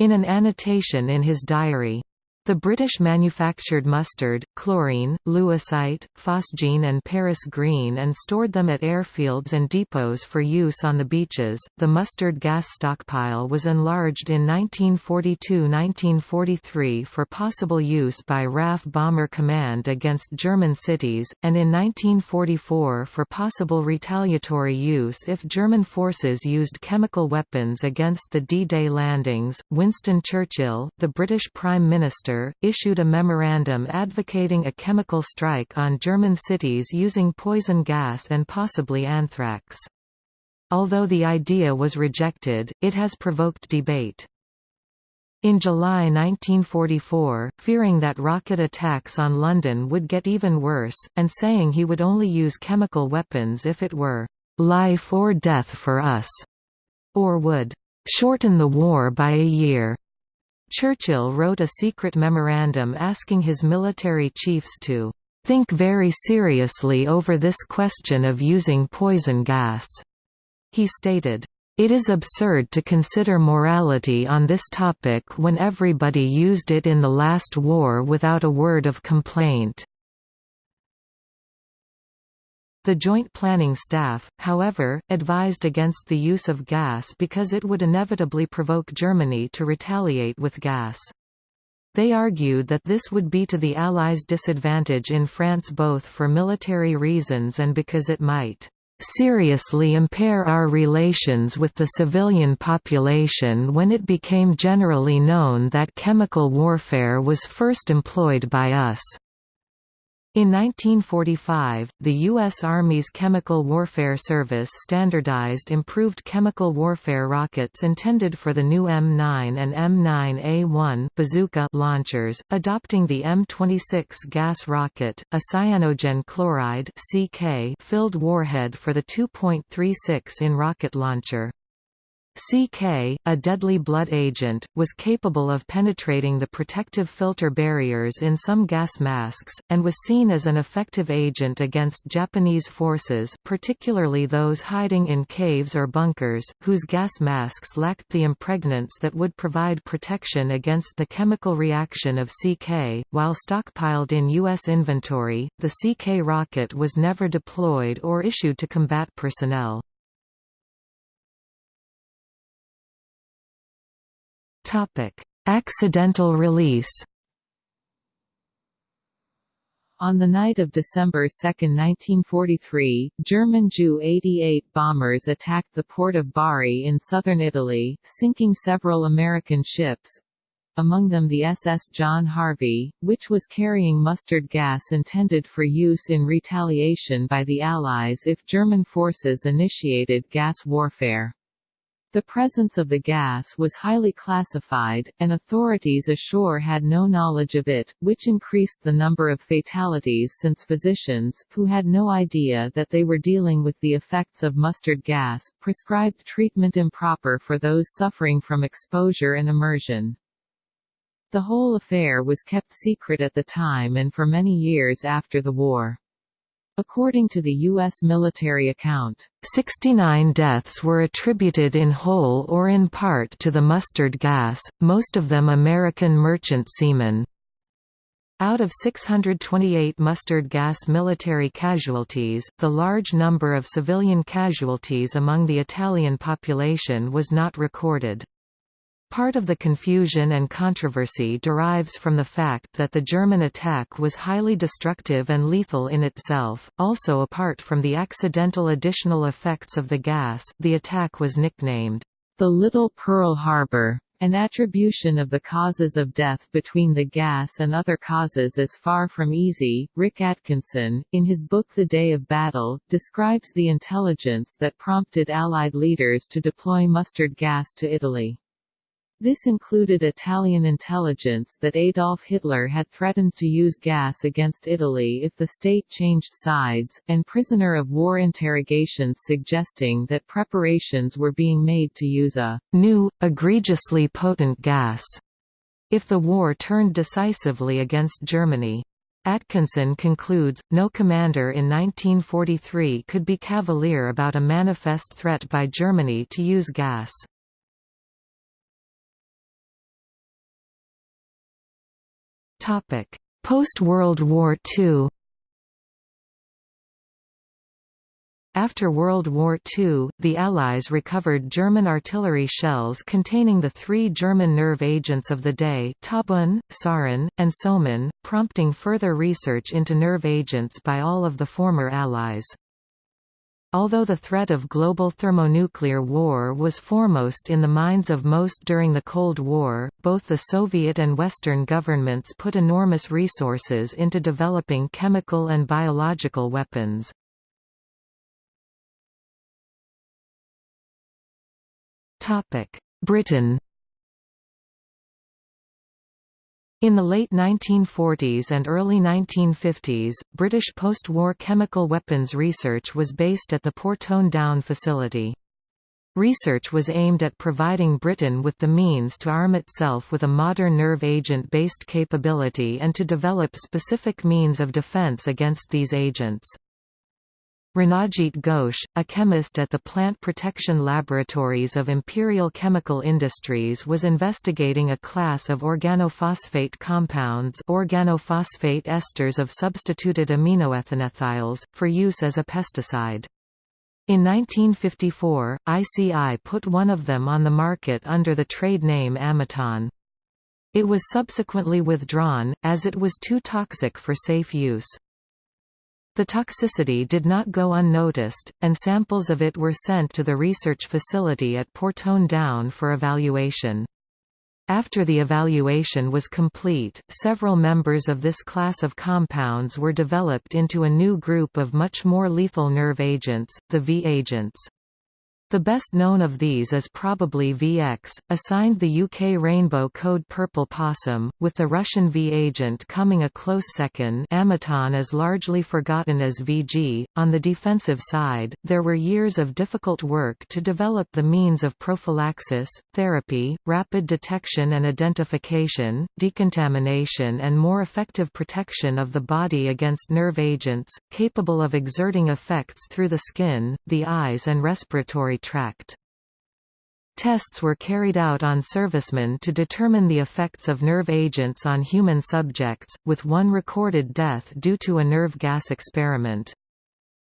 In an annotation in his diary, the British manufactured mustard, chlorine, lewisite, phosgene, and Paris green and stored them at airfields and depots for use on the beaches. The mustard gas stockpile was enlarged in 1942-1943 for possible use by RAF Bomber Command against German cities, and in 1944 for possible retaliatory use if German forces used chemical weapons against the D-Day landings. Winston Churchill, the British Prime Minister Winter, issued a memorandum advocating a chemical strike on German cities using poison gas and possibly anthrax. Although the idea was rejected, it has provoked debate. In July 1944, fearing that rocket attacks on London would get even worse, and saying he would only use chemical weapons if it were life or death for us, or would shorten the war by a year. Churchill wrote a secret memorandum asking his military chiefs to think very seriously over this question of using poison gas. He stated, it is absurd to consider morality on this topic when everybody used it in the last war without a word of complaint. The Joint Planning Staff, however, advised against the use of gas because it would inevitably provoke Germany to retaliate with gas. They argued that this would be to the Allies' disadvantage in France both for military reasons and because it might seriously impair our relations with the civilian population when it became generally known that chemical warfare was first employed by us. In 1945, the U.S. Army's Chemical Warfare Service standardized improved chemical warfare rockets intended for the new M9 and M9A1 bazooka launchers, adopting the M26 gas rocket, a cyanogen chloride filled warhead for the 2.36 in rocket launcher. CK, a deadly blood agent, was capable of penetrating the protective filter barriers in some gas masks, and was seen as an effective agent against Japanese forces particularly those hiding in caves or bunkers, whose gas masks lacked the impregnants that would provide protection against the chemical reaction of CK. While stockpiled in U.S. inventory, the CK rocket was never deployed or issued to combat personnel. Accidental release. On the night of December 2, 1943, German Ju-88 bombers attacked the port of Bari in southern Italy, sinking several American ships, among them the SS John Harvey, which was carrying mustard gas intended for use in retaliation by the Allies if German forces initiated gas warfare. The presence of the gas was highly classified, and authorities ashore had no knowledge of it, which increased the number of fatalities since physicians, who had no idea that they were dealing with the effects of mustard gas, prescribed treatment improper for those suffering from exposure and immersion. The whole affair was kept secret at the time and for many years after the war. According to the U.S. military account, 69 deaths were attributed in whole or in part to the mustard gas, most of them American merchant seamen. Out of 628 mustard gas military casualties, the large number of civilian casualties among the Italian population was not recorded. Part of the confusion and controversy derives from the fact that the German attack was highly destructive and lethal in itself. Also apart from the accidental additional effects of the gas, the attack was nicknamed the Little Pearl Harbor. An attribution of the causes of death between the gas and other causes is far from easy. Rick Atkinson, in his book The Day of Battle, describes the intelligence that prompted Allied leaders to deploy mustard gas to Italy. This included Italian intelligence that Adolf Hitler had threatened to use gas against Italy if the state changed sides, and prisoner of war interrogations suggesting that preparations were being made to use a new, egregiously potent gas if the war turned decisively against Germany. Atkinson concludes, no commander in 1943 could be cavalier about a manifest threat by Germany to use gas. Post-World War II After World War II, the Allies recovered German artillery shells containing the three German nerve agents of the day Tabun, Sarin, and Soman, prompting further research into nerve agents by all of the former Allies. Although the threat of global thermonuclear war was foremost in the minds of most during the Cold War, both the Soviet and Western governments put enormous resources into developing chemical and biological weapons. Britain In the late 1940s and early 1950s, British post-war chemical weapons research was based at the Porton Down facility. Research was aimed at providing Britain with the means to arm itself with a modern nerve agent-based capability and to develop specific means of defence against these agents. Ranajit Ghosh, a chemist at the Plant Protection Laboratories of Imperial Chemical Industries was investigating a class of organophosphate compounds organophosphate esters of substituted aminoethanethiols, for use as a pesticide. In 1954, ICI put one of them on the market under the trade name Amiton. It was subsequently withdrawn, as it was too toxic for safe use. The toxicity did not go unnoticed, and samples of it were sent to the research facility at Porton Down for evaluation. After the evaluation was complete, several members of this class of compounds were developed into a new group of much more lethal nerve agents, the V agents. The best known of these is probably VX, assigned the UK Rainbow Code Purple Possum, with the Russian V agent coming a close second Amiton is largely forgotten as VG. On the defensive side, there were years of difficult work to develop the means of prophylaxis, therapy, rapid detection and identification, decontamination and more effective protection of the body against nerve agents, capable of exerting effects through the skin, the eyes and respiratory tract. Tests were carried out on servicemen to determine the effects of nerve agents on human subjects, with one recorded death due to a nerve gas experiment.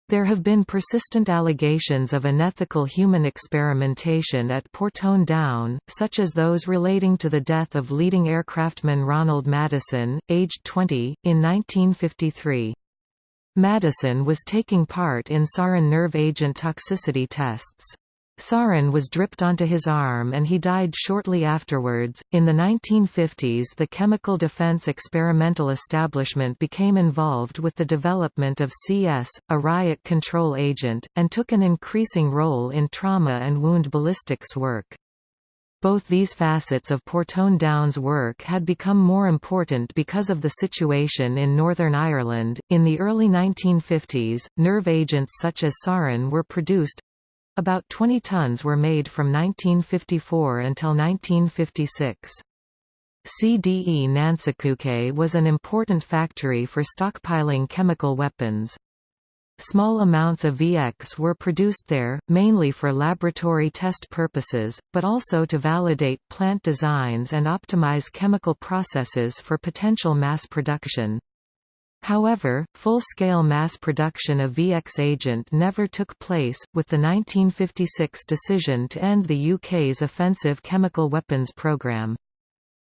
There have been persistent allegations of unethical human experimentation at Porton Down, such as those relating to the death of leading aircraftman Ronald Madison, aged 20, in 1953. Madison was taking part in sarin nerve agent toxicity tests. Sarin was dripped onto his arm and he died shortly afterwards. In the 1950s, the chemical defense experimental establishment became involved with the development of CS, a riot control agent, and took an increasing role in trauma and wound ballistics work. Both these facets of Porton Down's work had become more important because of the situation in Northern Ireland. In the early 1950s, nerve agents such as sarin were produced about 20 tons were made from 1954 until 1956. CDE Nancekuke was an important factory for stockpiling chemical weapons. Small amounts of VX were produced there, mainly for laboratory test purposes, but also to validate plant designs and optimize chemical processes for potential mass production. However, full-scale mass production of VX agent never took place, with the 1956 decision to end the UK's offensive chemical weapons programme.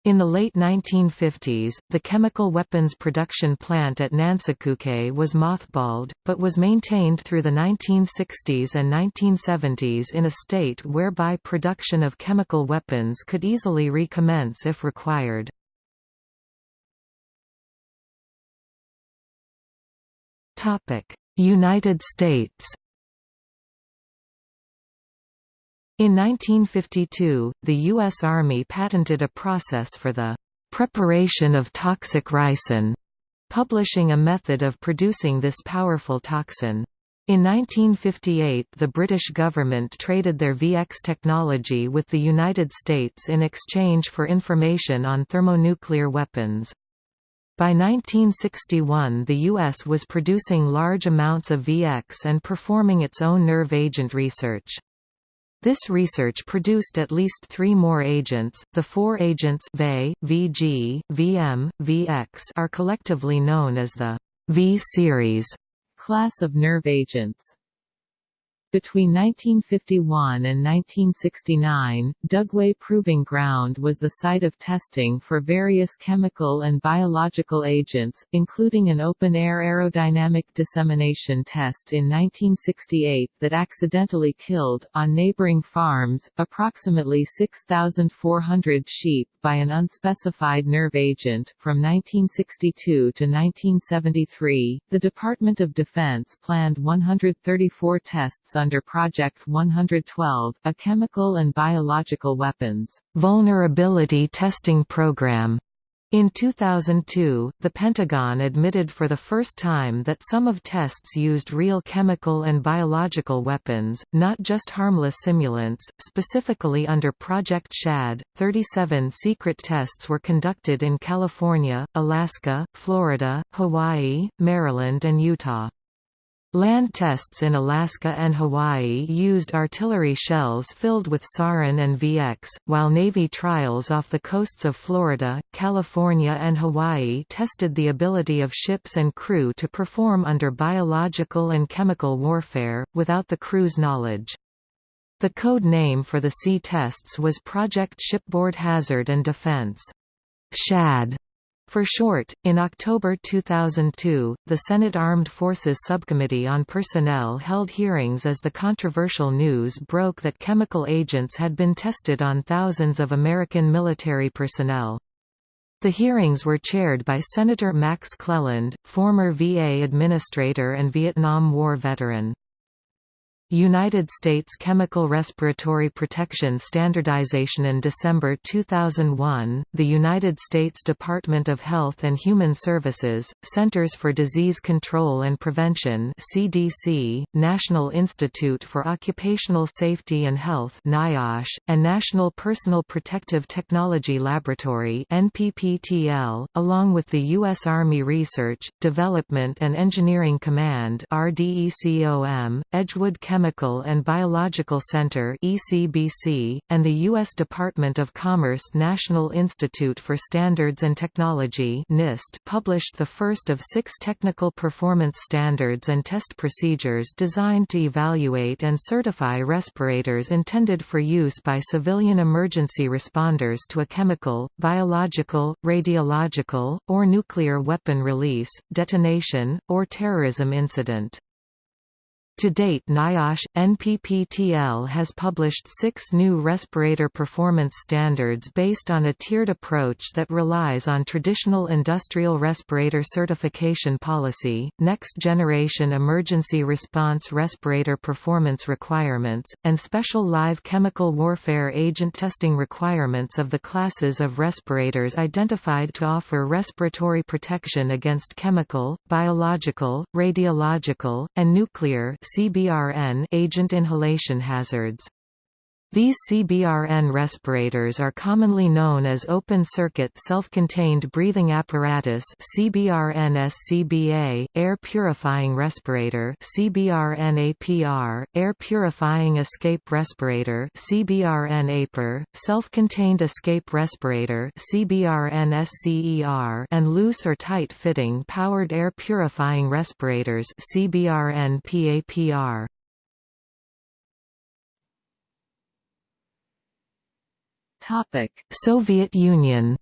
In the late 1950s, the chemical weapons production plant at Nancekuke was mothballed, but was maintained through the 1960s and 1970s in a state whereby production of chemical weapons could easily recommence if required. United States In 1952, the U.S. Army patented a process for the preparation of toxic ricin, publishing a method of producing this powerful toxin. In 1958 the British government traded their VX technology with the United States in exchange for information on thermonuclear weapons. By 1961 the U.S. was producing large amounts of VX and performing its own nerve agent research. This research produced at least three more agents. The four agents VE, VG, VM, VX are collectively known as the V series class of nerve agents. Between 1951 and 1969, Dugway Proving Ground was the site of testing for various chemical and biological agents, including an open-air aerodynamic dissemination test in 1968 that accidentally killed, on neighboring farms, approximately 6,400 sheep by an unspecified nerve agent. From 1962 to 1973, the Department of Defense planned 134 tests under Project 112, a chemical and biological weapons vulnerability testing program. In 2002, the Pentagon admitted for the first time that some of tests used real chemical and biological weapons, not just harmless simulants. Specifically under Project SHAD, 37 secret tests were conducted in California, Alaska, Florida, Hawaii, Maryland, and Utah. Land tests in Alaska and Hawaii used artillery shells filled with sarin and VX, while Navy trials off the coasts of Florida, California and Hawaii tested the ability of ships and crew to perform under biological and chemical warfare, without the crew's knowledge. The code name for the sea tests was Project Shipboard Hazard and Defense. SHAD for short, in October 2002, the Senate Armed Forces Subcommittee on Personnel held hearings as the controversial news broke that chemical agents had been tested on thousands of American military personnel. The hearings were chaired by Senator Max Cleland, former VA administrator and Vietnam War veteran. United States Chemical Respiratory Protection Standardization In December 2001, the United States Department of Health and Human Services, Centers for Disease Control and Prevention CDC, National Institute for Occupational Safety and Health NIOSH, and National Personal Protective Technology Laboratory NPPTL, along with the U.S. Army Research, Development and Engineering Command RDECOM, Edgewood Chemical Chemical and Biological Center (ECBC), and the U.S. Department of Commerce National Institute for Standards and Technology (NIST) published the first of six technical performance standards and test procedures designed to evaluate and certify respirators intended for use by civilian emergency responders to a chemical, biological, radiological, or nuclear weapon release, detonation, or terrorism incident. To date NIOSH, NPPTL has published six new respirator performance standards based on a tiered approach that relies on traditional industrial respirator certification policy, next-generation emergency response respirator performance requirements, and special live chemical warfare agent testing requirements of the classes of respirators identified to offer respiratory protection against chemical, biological, radiological, and nuclear CBRN agent inhalation hazards. These CBRN respirators are commonly known as open-circuit self-contained breathing apparatus CBRN-SCBA, air purifying respirator CBRN-APR, air purifying escape respirator CBRN-APR, self-contained escape respirator CBRN-SCER, and loose or tight-fitting powered air purifying respirators CBRN-PAPR. Soviet Union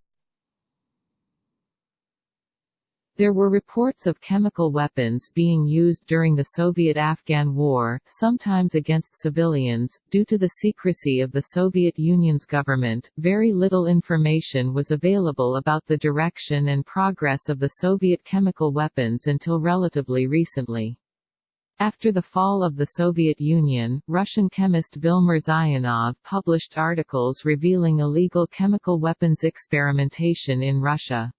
There were reports of chemical weapons being used during the Soviet-Afghan War, sometimes against civilians. Due to the secrecy of the Soviet Union's government, very little information was available about the direction and progress of the Soviet chemical weapons until relatively recently. After the fall of the Soviet Union, Russian chemist Vil Mirzayanov published articles revealing illegal chemical weapons experimentation in Russia.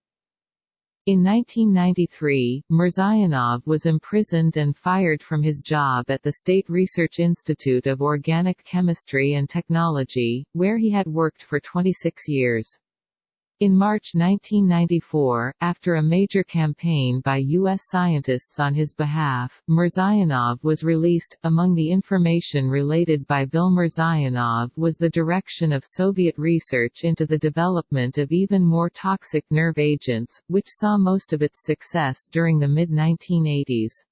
In 1993, Mirzayanov was imprisoned and fired from his job at the State Research Institute of Organic Chemistry and Technology, where he had worked for 26 years. In March 1994, after a major campaign by U.S. scientists on his behalf, Mirzayanov was released. Among the information related by Vil Mirzayanov was the direction of Soviet research into the development of even more toxic nerve agents, which saw most of its success during the mid-1980s.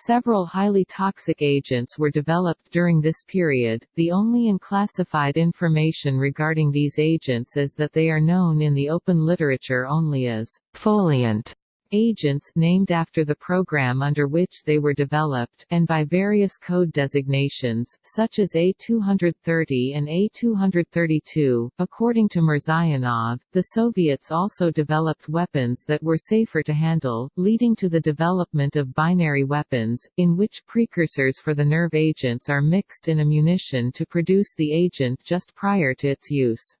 Several highly toxic agents were developed during this period, the only unclassified information regarding these agents is that they are known in the open literature only as «foliant» agents named after the program under which they were developed, and by various code designations, such as A230 and A232. According to Mirzayanov, the Soviets also developed weapons that were safer to handle, leading to the development of binary weapons, in which precursors for the nerve agents are mixed in a munition to produce the agent just prior to its use.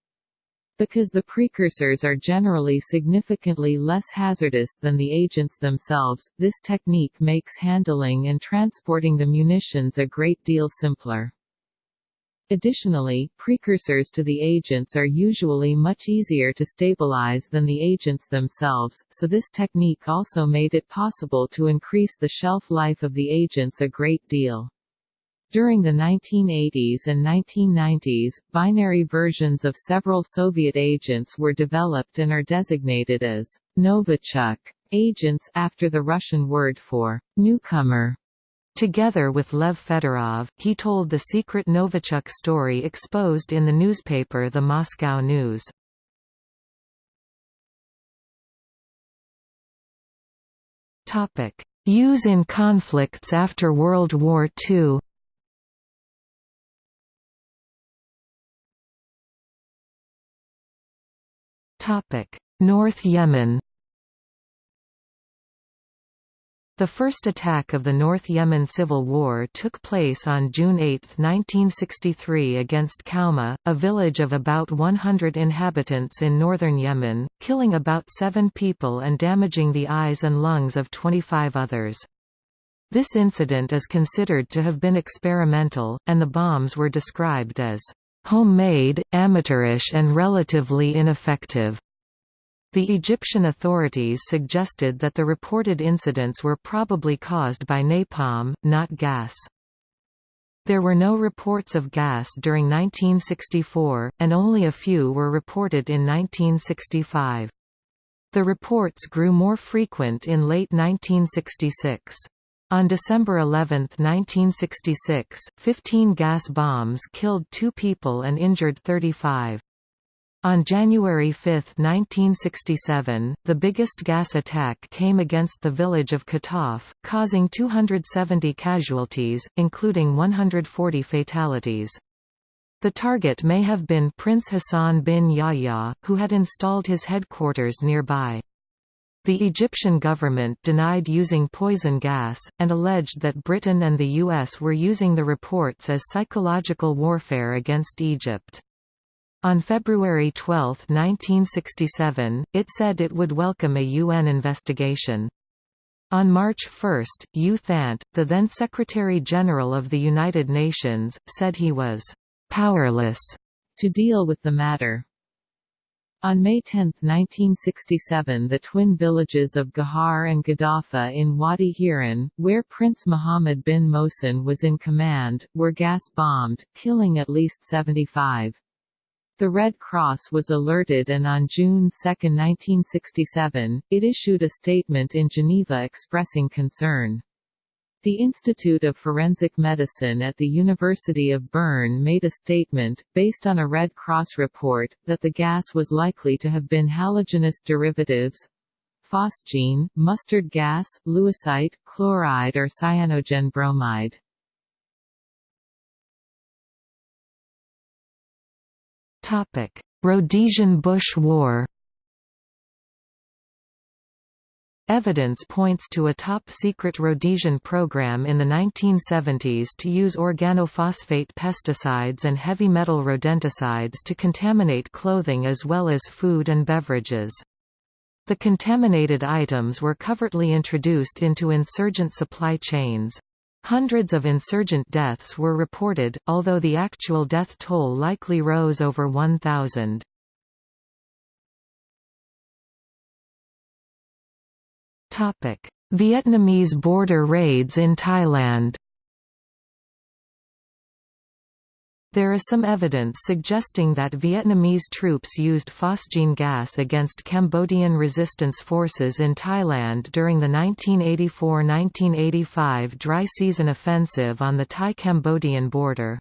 Because the precursors are generally significantly less hazardous than the agents themselves, this technique makes handling and transporting the munitions a great deal simpler. Additionally, precursors to the agents are usually much easier to stabilize than the agents themselves, so this technique also made it possible to increase the shelf life of the agents a great deal. During the 1980s and 1990s, binary versions of several Soviet agents were developed and are designated as Novichok agents after the Russian word for newcomer. Together with Lev Fedorov, he told the secret Novichok story exposed in the newspaper The Moscow News. Use in conflicts after World War II North Yemen The first attack of the North Yemen Civil War took place on June 8, 1963 against Kawma, a village of about 100 inhabitants in northern Yemen, killing about seven people and damaging the eyes and lungs of 25 others. This incident is considered to have been experimental, and the bombs were described as homemade, amateurish and relatively ineffective. The Egyptian authorities suggested that the reported incidents were probably caused by napalm, not gas. There were no reports of gas during 1964, and only a few were reported in 1965. The reports grew more frequent in late 1966. On December 11, 1966, 15 gas bombs killed two people and injured 35. On January 5, 1967, the biggest gas attack came against the village of Kataf, causing 270 casualties, including 140 fatalities. The target may have been Prince Hassan bin Yahya, who had installed his headquarters nearby. The Egyptian government denied using poison gas, and alleged that Britain and the US were using the reports as psychological warfare against Egypt. On February 12, 1967, it said it would welcome a UN investigation. On March 1, U Thant, the then Secretary-General of the United Nations, said he was «powerless» to deal with the matter. On May 10, 1967 the twin villages of Gahar and Gaddafa in Wadi Hiran, where Prince Mohammed bin Mohsen was in command, were gas-bombed, killing at least 75. The Red Cross was alerted and on June 2, 1967, it issued a statement in Geneva expressing concern. The Institute of Forensic Medicine at the University of Bern made a statement, based on a Red Cross report, that the gas was likely to have been halogenous derivatives phosgene, mustard gas, lewisite, chloride or cyanogen bromide. Rhodesian Bush War Evidence points to a top-secret Rhodesian program in the 1970s to use organophosphate pesticides and heavy metal rodenticides to contaminate clothing as well as food and beverages. The contaminated items were covertly introduced into insurgent supply chains. Hundreds of insurgent deaths were reported, although the actual death toll likely rose over 1,000. Vietnamese border raids in Thailand. There is some evidence suggesting that Vietnamese troops used phosgene gas against Cambodian resistance forces in Thailand during the 1984–1985 dry season offensive on the Thai-Cambodian border.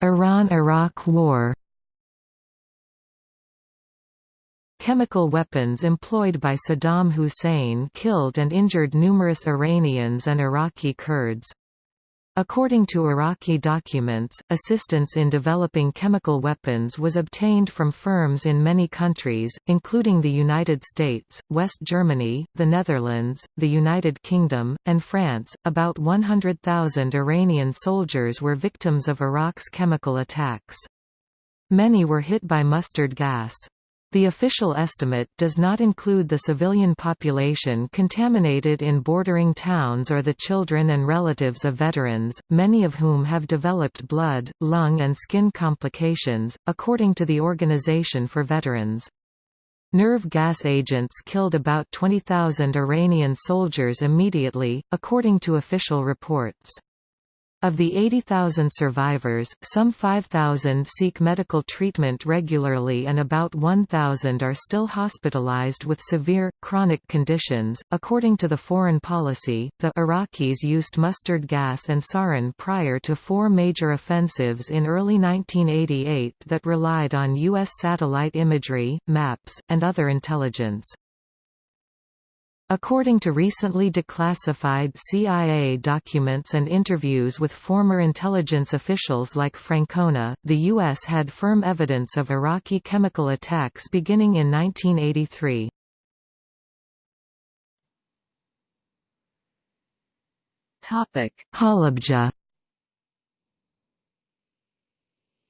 Iran–Iraq War Chemical weapons employed by Saddam Hussein killed and injured numerous Iranians and Iraqi Kurds. According to Iraqi documents, assistance in developing chemical weapons was obtained from firms in many countries, including the United States, West Germany, the Netherlands, the United Kingdom, and France. About 100,000 Iranian soldiers were victims of Iraq's chemical attacks. Many were hit by mustard gas. The official estimate does not include the civilian population contaminated in bordering towns or the children and relatives of veterans, many of whom have developed blood, lung and skin complications, according to the Organization for Veterans. Nerve gas agents killed about 20,000 Iranian soldiers immediately, according to official reports. Of the 80,000 survivors, some 5,000 seek medical treatment regularly and about 1,000 are still hospitalized with severe, chronic conditions. According to the foreign policy, the Iraqis used mustard gas and sarin prior to four major offensives in early 1988 that relied on U.S. satellite imagery, maps, and other intelligence. According to recently declassified CIA documents and interviews with former intelligence officials like Francona, the U.S. had firm evidence of Iraqi chemical attacks beginning in 1983. Halabja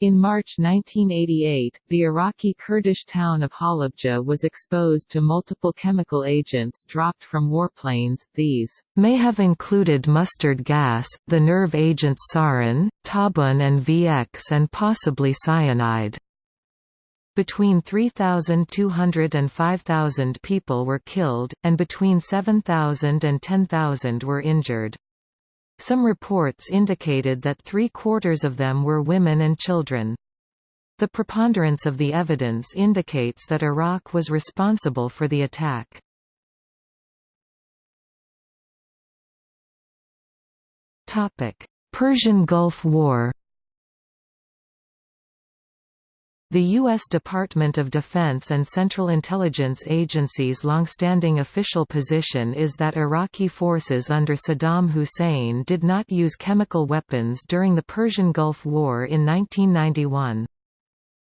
In March 1988, the Iraqi Kurdish town of Halabja was exposed to multiple chemical agents dropped from warplanes. These may have included mustard gas, the nerve agent sarin, tabun and VX and possibly cyanide. Between 3,200 and 5,000 people were killed, and between 7,000 and 10,000 were injured. Some reports indicated that three-quarters of them were women and children. The preponderance of the evidence indicates that Iraq was responsible for the attack. Persian Gulf War The U.S. Department of Defense and Central Intelligence Agency's longstanding official position is that Iraqi forces under Saddam Hussein did not use chemical weapons during the Persian Gulf War in 1991.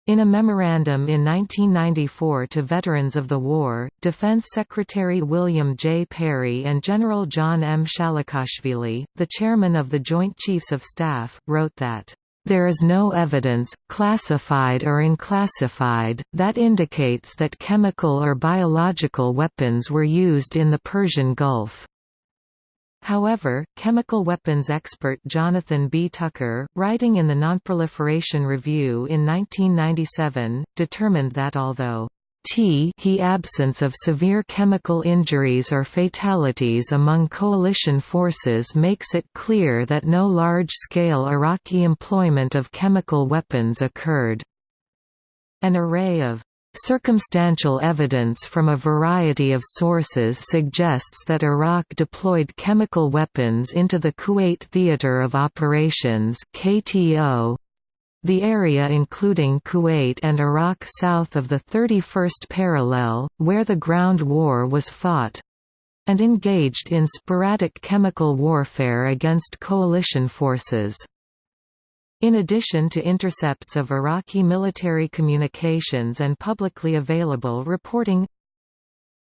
In a memorandum in 1994 to veterans of the war, Defense Secretary William J. Perry and General John M. Shalikashvili, the chairman of the Joint Chiefs of Staff, wrote that there is no evidence, classified or unclassified, that indicates that chemical or biological weapons were used in the Persian Gulf. However, chemical weapons expert Jonathan B. Tucker, writing in the Nonproliferation Review in 1997, determined that although T he absence of severe chemical injuries or fatalities among coalition forces makes it clear that no large-scale Iraqi employment of chemical weapons occurred. An array of Circumstantial evidence from a variety of sources suggests that Iraq deployed chemical weapons into the Kuwait Theater of Operations KTO, the area including Kuwait and Iraq south of the 31st parallel, where the ground war was fought and engaged in sporadic chemical warfare against coalition forces. In addition to intercepts of Iraqi military communications and publicly available reporting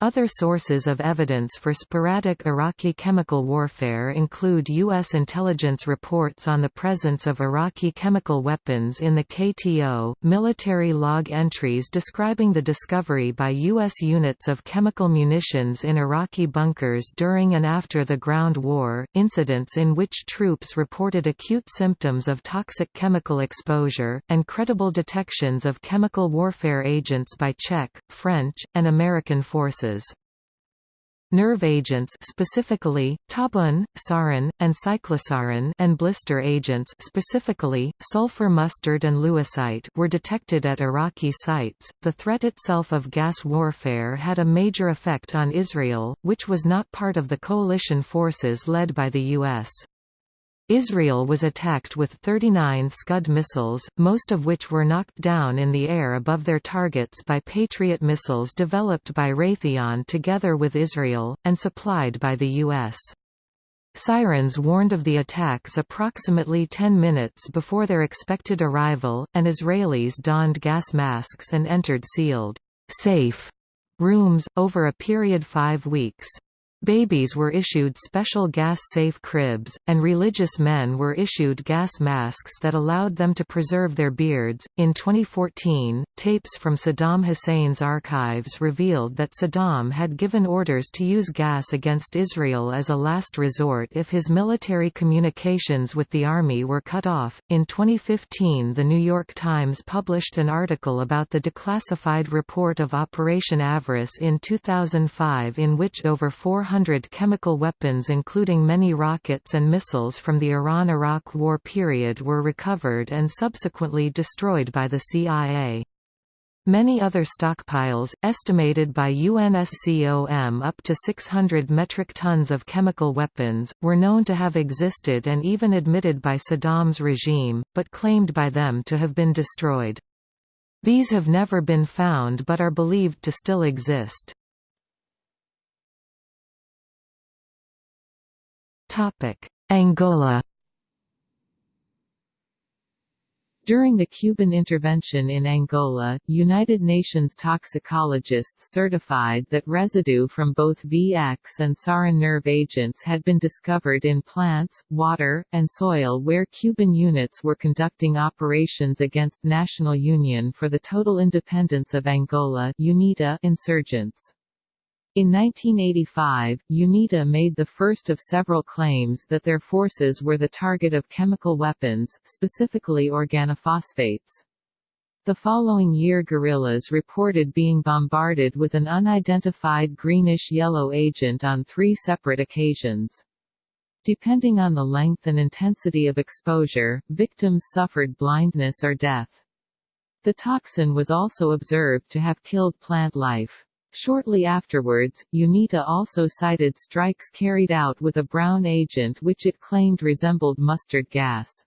other sources of evidence for sporadic Iraqi chemical warfare include U.S. intelligence reports on the presence of Iraqi chemical weapons in the KTO, military log entries describing the discovery by U.S. units of chemical munitions in Iraqi bunkers during and after the ground war, incidents in which troops reported acute symptoms of toxic chemical exposure, and credible detections of chemical warfare agents by Czech, French, and American forces. Nerve agents specifically, tabun, sarin, and cyclosarin and blister agents specifically, sulfur mustard and lewisite were detected at Iraqi sites. The threat itself of gas warfare had a major effect on Israel, which was not part of the coalition forces led by the U.S. Israel was attacked with 39 Scud missiles, most of which were knocked down in the air above their targets by Patriot missiles developed by Raytheon together with Israel, and supplied by the U.S. Sirens warned of the attacks approximately 10 minutes before their expected arrival, and Israelis donned gas masks and entered sealed, safe rooms, over a period five weeks. Babies were issued special gas-safe cribs, and religious men were issued gas masks that allowed them to preserve their beards. In 2014, tapes from Saddam Hussein's archives revealed that Saddam had given orders to use gas against Israel as a last resort if his military communications with the army were cut off. In 2015, The New York Times published an article about the declassified report of Operation Avarice in 2005 in which over 400 400 chemical weapons including many rockets and missiles from the Iran–Iraq War period were recovered and subsequently destroyed by the CIA. Many other stockpiles, estimated by UNSCOM up to 600 metric tons of chemical weapons, were known to have existed and even admitted by Saddam's regime, but claimed by them to have been destroyed. These have never been found but are believed to still exist. Angola During the Cuban intervention in Angola, United Nations toxicologists certified that residue from both VX and sarin nerve agents had been discovered in plants, water, and soil where Cuban units were conducting operations against National Union for the Total Independence of Angola UNITA insurgents. In 1985, UNITA made the first of several claims that their forces were the target of chemical weapons, specifically organophosphates. The following year guerrillas reported being bombarded with an unidentified greenish-yellow agent on three separate occasions. Depending on the length and intensity of exposure, victims suffered blindness or death. The toxin was also observed to have killed plant life. Shortly afterwards, UNITA also cited strikes carried out with a brown agent which it claimed resembled mustard gas.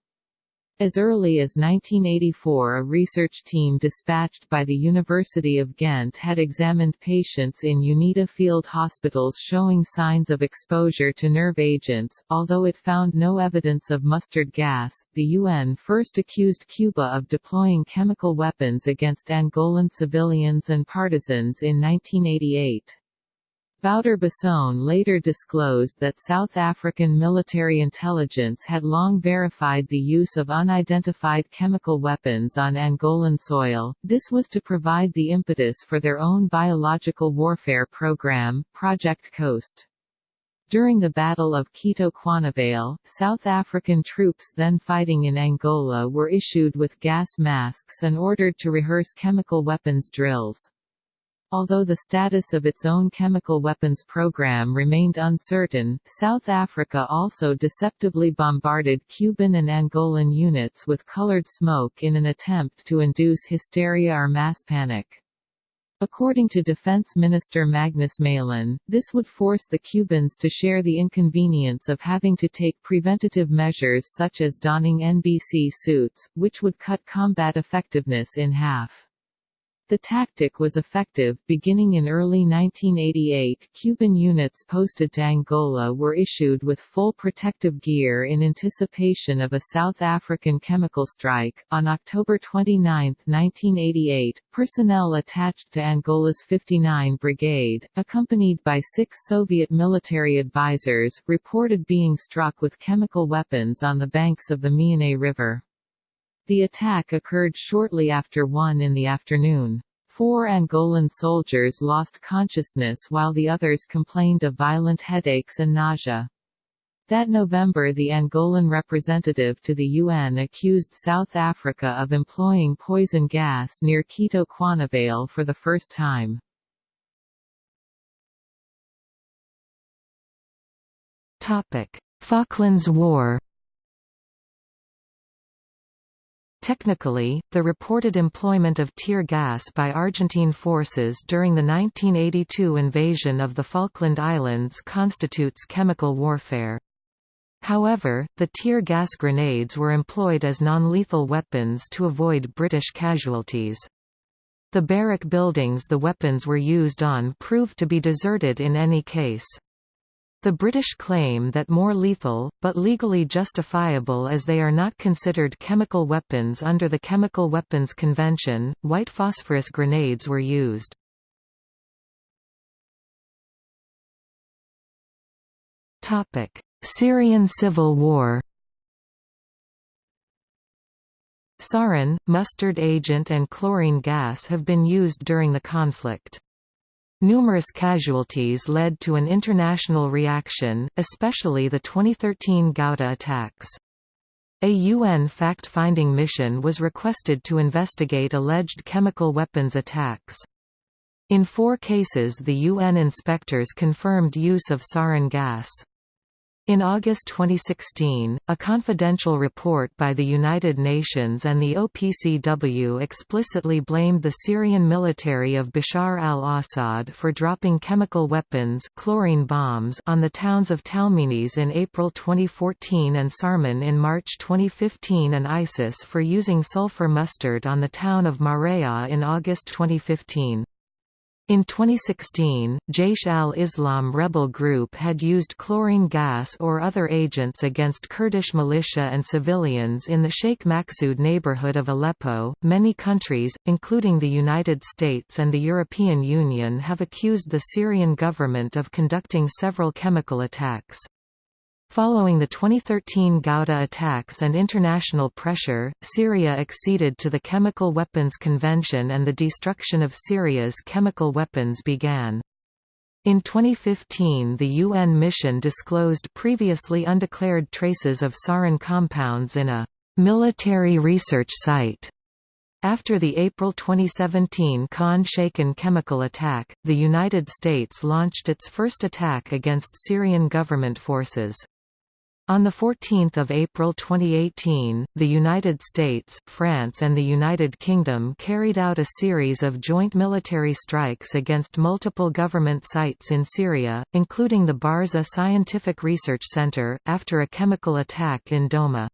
As early as 1984 a research team dispatched by the University of Ghent had examined patients in UNITA field hospitals showing signs of exposure to nerve agents, although it found no evidence of mustard gas. The UN first accused Cuba of deploying chemical weapons against Angolan civilians and partisans in 1988. Wouter Basson later disclosed that South African military intelligence had long verified the use of unidentified chemical weapons on Angolan soil. This was to provide the impetus for their own biological warfare program, Project Coast. During the Battle of Cuito Cuanavale, South African troops then fighting in Angola were issued with gas masks and ordered to rehearse chemical weapons drills. Although the status of its own chemical weapons program remained uncertain, South Africa also deceptively bombarded Cuban and Angolan units with colored smoke in an attempt to induce hysteria or mass panic. According to Defense Minister Magnus Malan, this would force the Cubans to share the inconvenience of having to take preventative measures such as donning NBC suits, which would cut combat effectiveness in half. The tactic was effective. Beginning in early 1988, Cuban units posted to Angola were issued with full protective gear in anticipation of a South African chemical strike. On October 29, 1988, personnel attached to Angola's 59 Brigade, accompanied by six Soviet military advisors, reported being struck with chemical weapons on the banks of the Mianay River. The attack occurred shortly after 1 in the afternoon. Four Angolan soldiers lost consciousness while the others complained of violent headaches and nausea. That November the Angolan representative to the UN accused South Africa of employing poison gas near Cuito Cuanavale for the first time. Falklands War Technically, the reported employment of tear gas by Argentine forces during the 1982 invasion of the Falkland Islands constitutes chemical warfare. However, the tear gas grenades were employed as non-lethal weapons to avoid British casualties. The barrack buildings the weapons were used on proved to be deserted in any case. The British claim that more lethal, but legally justifiable as they are not considered chemical weapons under the Chemical Weapons Convention, white phosphorus grenades were used. Syrian civil war Sarin, mustard agent and chlorine gas have been used during the conflict. Numerous casualties led to an international reaction, especially the 2013 Ghouta attacks. A UN fact-finding mission was requested to investigate alleged chemical weapons attacks. In four cases the UN inspectors confirmed use of sarin gas. In August 2016, a confidential report by the United Nations and the OPCW explicitly blamed the Syrian military of Bashar al-Assad for dropping chemical weapons chlorine bombs on the towns of Talmenes in April 2014 and Sarmin in March 2015 and ISIS for using sulfur mustard on the town of Marea in August 2015. In 2016, Jaish al-Islam rebel group had used chlorine gas or other agents against Kurdish militia and civilians in the Sheikh Maqsoud neighborhood of Aleppo. Many countries, including the United States and the European Union, have accused the Syrian government of conducting several chemical attacks. Following the 2013 Ghouta attacks and international pressure, Syria acceded to the Chemical Weapons Convention and the destruction of Syria's chemical weapons began. In 2015 the UN mission disclosed previously undeclared traces of sarin compounds in a «military research site». After the April 2017 Khan Shaykhun chemical attack, the United States launched its first attack against Syrian government forces. On 14 April 2018, the United States, France and the United Kingdom carried out a series of joint military strikes against multiple government sites in Syria, including the Barza Scientific Research Center, after a chemical attack in Douma.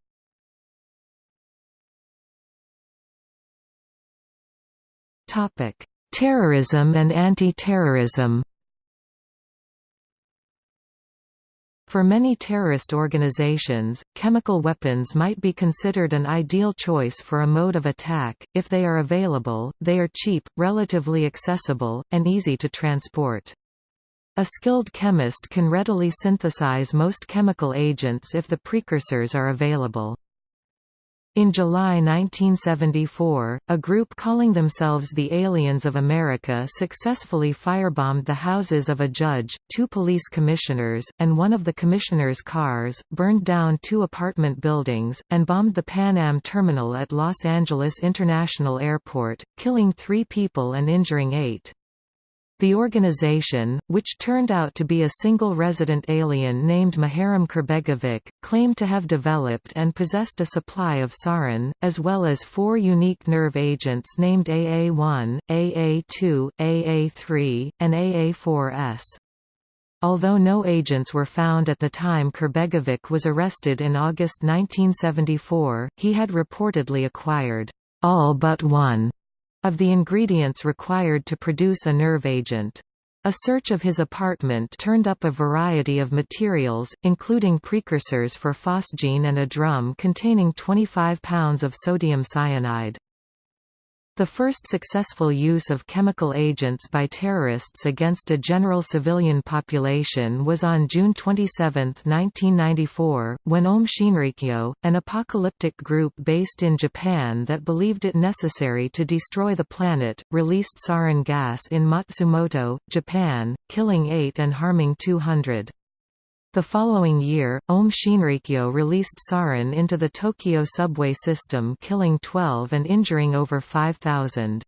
Terrorism and anti-terrorism For many terrorist organizations, chemical weapons might be considered an ideal choice for a mode of attack, if they are available, they are cheap, relatively accessible, and easy to transport. A skilled chemist can readily synthesize most chemical agents if the precursors are available. In July 1974, a group calling themselves the Aliens of America successfully firebombed the houses of a judge, two police commissioners, and one of the commissioners' cars, burned down two apartment buildings, and bombed the Pan Am terminal at Los Angeles International Airport, killing three people and injuring eight. The organization, which turned out to be a single resident alien named Muharrem Kurbegovic, claimed to have developed and possessed a supply of sarin, as well as four unique nerve agents named AA1, AA2, AA3, and AA4S. Although no agents were found at the time Kurbegovic was arrested in August 1974, he had reportedly acquired all but one of the ingredients required to produce a nerve agent. A search of his apartment turned up a variety of materials, including precursors for phosgene and a drum containing 25 pounds of sodium cyanide. The first successful use of chemical agents by terrorists against a general civilian population was on June 27, 1994, when Aum Shinrikyo, an apocalyptic group based in Japan that believed it necessary to destroy the planet, released sarin gas in Matsumoto, Japan, killing 8 and harming 200. The following year, Aum Shinrikyo released sarin into the Tokyo subway system killing 12 and injuring over 5,000.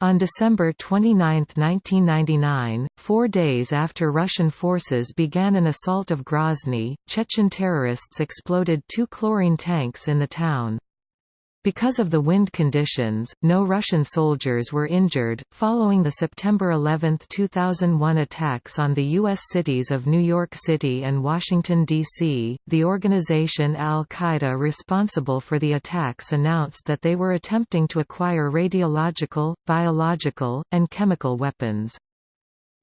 On December 29, 1999, four days after Russian forces began an assault of Grozny, Chechen terrorists exploded two chlorine tanks in the town. Because of the wind conditions, no Russian soldiers were injured. Following the September 11, 2001 attacks on the U.S. cities of New York City and Washington, D.C., the organization Al Qaeda responsible for the attacks announced that they were attempting to acquire radiological, biological, and chemical weapons.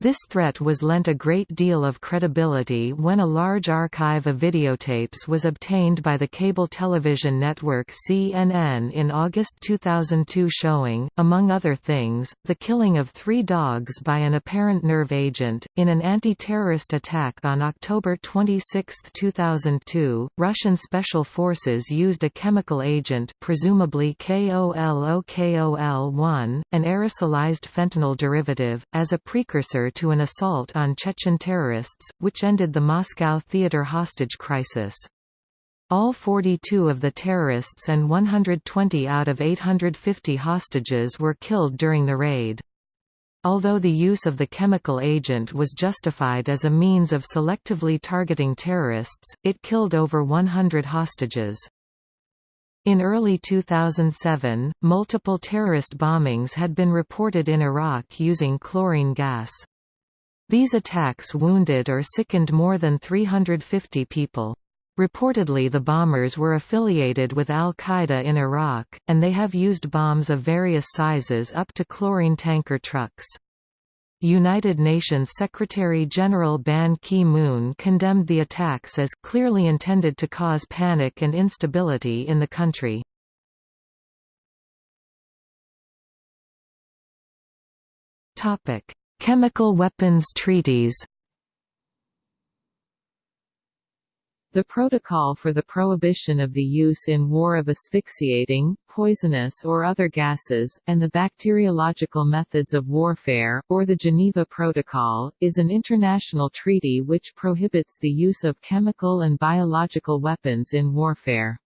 This threat was lent a great deal of credibility when a large archive of videotapes was obtained by the cable television network CNN in August 2002 showing, among other things, the killing of three dogs by an apparent nerve agent. In an anti-terrorist attack on October 26, 2002, Russian special forces used a chemical agent presumably KOLOKOL-1, an aerosolized fentanyl derivative, as a precursor to an assault on Chechen terrorists, which ended the Moscow theater hostage crisis. All 42 of the terrorists and 120 out of 850 hostages were killed during the raid. Although the use of the chemical agent was justified as a means of selectively targeting terrorists, it killed over 100 hostages. In early 2007, multiple terrorist bombings had been reported in Iraq using chlorine gas. These attacks wounded or sickened more than 350 people. Reportedly the bombers were affiliated with al-Qaeda in Iraq, and they have used bombs of various sizes up to chlorine tanker trucks. United Nations Secretary-General Ban Ki-moon condemned the attacks as clearly intended to cause panic and instability in the country. Chemical weapons treaties The Protocol for the Prohibition of the Use in War of Asphyxiating, Poisonous or Other Gases, and the Bacteriological Methods of Warfare, or the Geneva Protocol, is an international treaty which prohibits the use of chemical and biological weapons in warfare.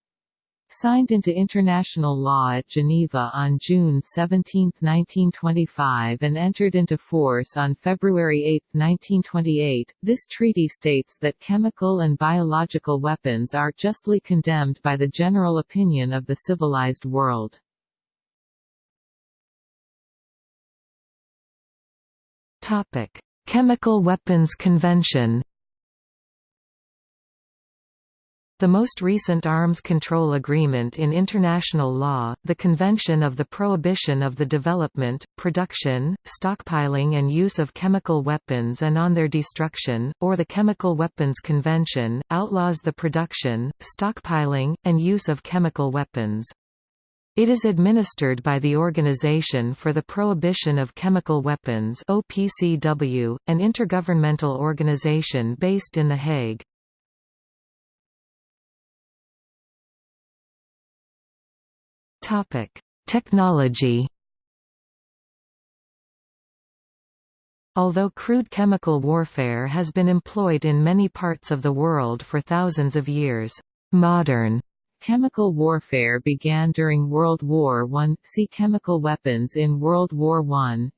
Signed into international law at Geneva on June 17, 1925 and entered into force on February 8, 1928, this treaty states that chemical and biological weapons are justly condemned by the general opinion of the civilized world. Chemical Weapons Convention The most recent arms control agreement in international law, the Convention of the Prohibition of the Development, Production, Stockpiling and Use of Chemical Weapons and on their Destruction, or the Chemical Weapons Convention, outlaws the production, stockpiling, and use of chemical weapons. It is administered by the Organization for the Prohibition of Chemical Weapons OPCW, an intergovernmental organization based in The Hague. Topic: Technology. Although crude chemical warfare has been employed in many parts of the world for thousands of years, modern Chemical warfare began during World War I. See chemical weapons in World War I.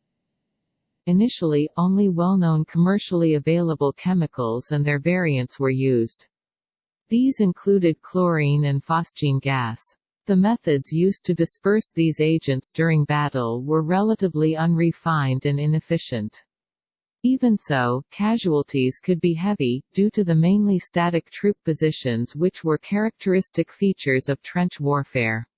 Initially, only well-known commercially available chemicals and their variants were used. These included chlorine and phosgene gas. The methods used to disperse these agents during battle were relatively unrefined and inefficient. Even so, casualties could be heavy, due to the mainly static troop positions which were characteristic features of trench warfare.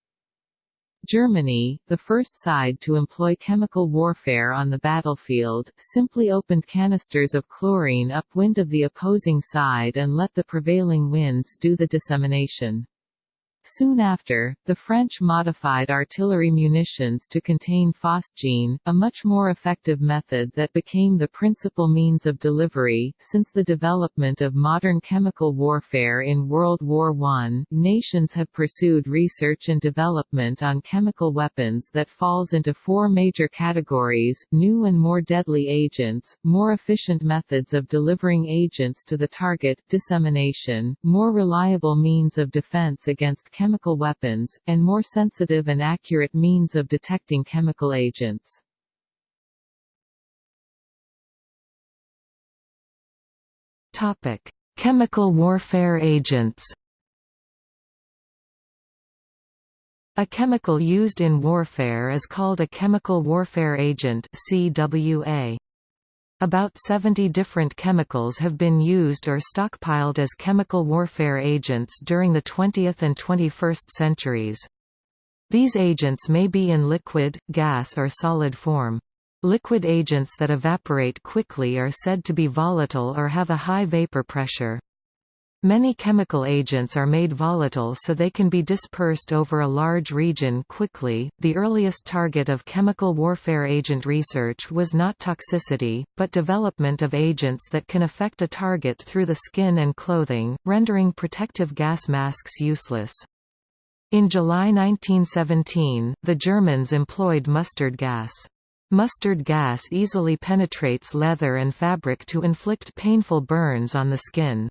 Germany, the first side to employ chemical warfare on the battlefield, simply opened canisters of chlorine upwind of the opposing side and let the prevailing winds do the dissemination. Soon after, the French modified artillery munitions to contain phosgene, a much more effective method that became the principal means of delivery. Since the development of modern chemical warfare in World War I, nations have pursued research and development on chemical weapons that falls into four major categories, new and more deadly agents, more efficient methods of delivering agents to the target, dissemination, more reliable means of defense against chemical weapons, and more sensitive and accurate means of detecting chemical agents. Topic: Chemical warfare agents. A chemical used in warfare is called a chemical warfare agent (CWA). About 70 different chemicals have been used or stockpiled as chemical warfare agents during the 20th and 21st centuries. These agents may be in liquid, gas or solid form. Liquid agents that evaporate quickly are said to be volatile or have a high vapor pressure. Many chemical agents are made volatile so they can be dispersed over a large region quickly. The earliest target of chemical warfare agent research was not toxicity, but development of agents that can affect a target through the skin and clothing, rendering protective gas masks useless. In July 1917, the Germans employed mustard gas. Mustard gas easily penetrates leather and fabric to inflict painful burns on the skin.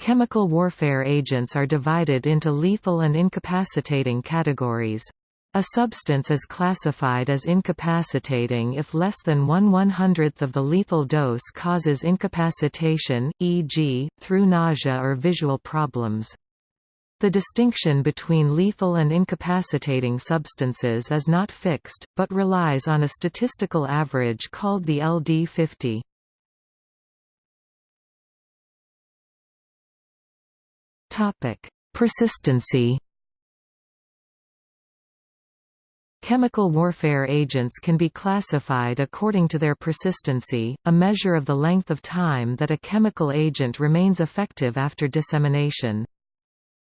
Chemical warfare agents are divided into lethal and incapacitating categories. A substance is classified as incapacitating if less than one one-hundredth of the lethal dose causes incapacitation, e.g., through nausea or visual problems. The distinction between lethal and incapacitating substances is not fixed, but relies on a statistical average called the LD50. Topic: Persistency. Chemical warfare agents can be classified according to their persistency, a measure of the length of time that a chemical agent remains effective after dissemination.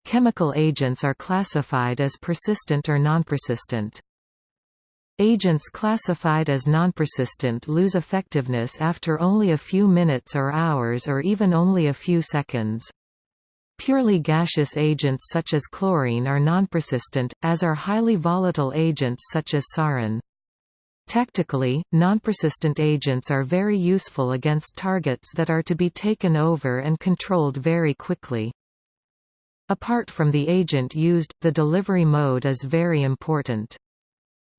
Chemical agents are classified as persistent or non-persistent. Agents classified as non-persistent lose effectiveness after only a few minutes or hours or even only a few seconds. Purely gaseous agents such as chlorine are nonpersistent, as are highly volatile agents such as sarin. Tactically, nonpersistent agents are very useful against targets that are to be taken over and controlled very quickly. Apart from the agent used, the delivery mode is very important.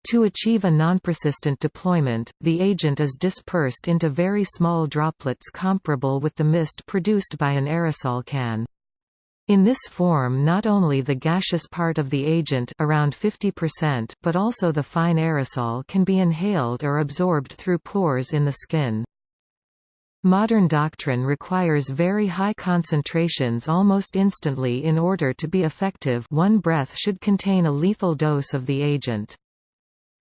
To achieve a non-persistent deployment, the agent is dispersed into very small droplets comparable with the mist produced by an aerosol can. In this form not only the gaseous part of the agent around 50% but also the fine aerosol can be inhaled or absorbed through pores in the skin. Modern doctrine requires very high concentrations almost instantly in order to be effective one breath should contain a lethal dose of the agent.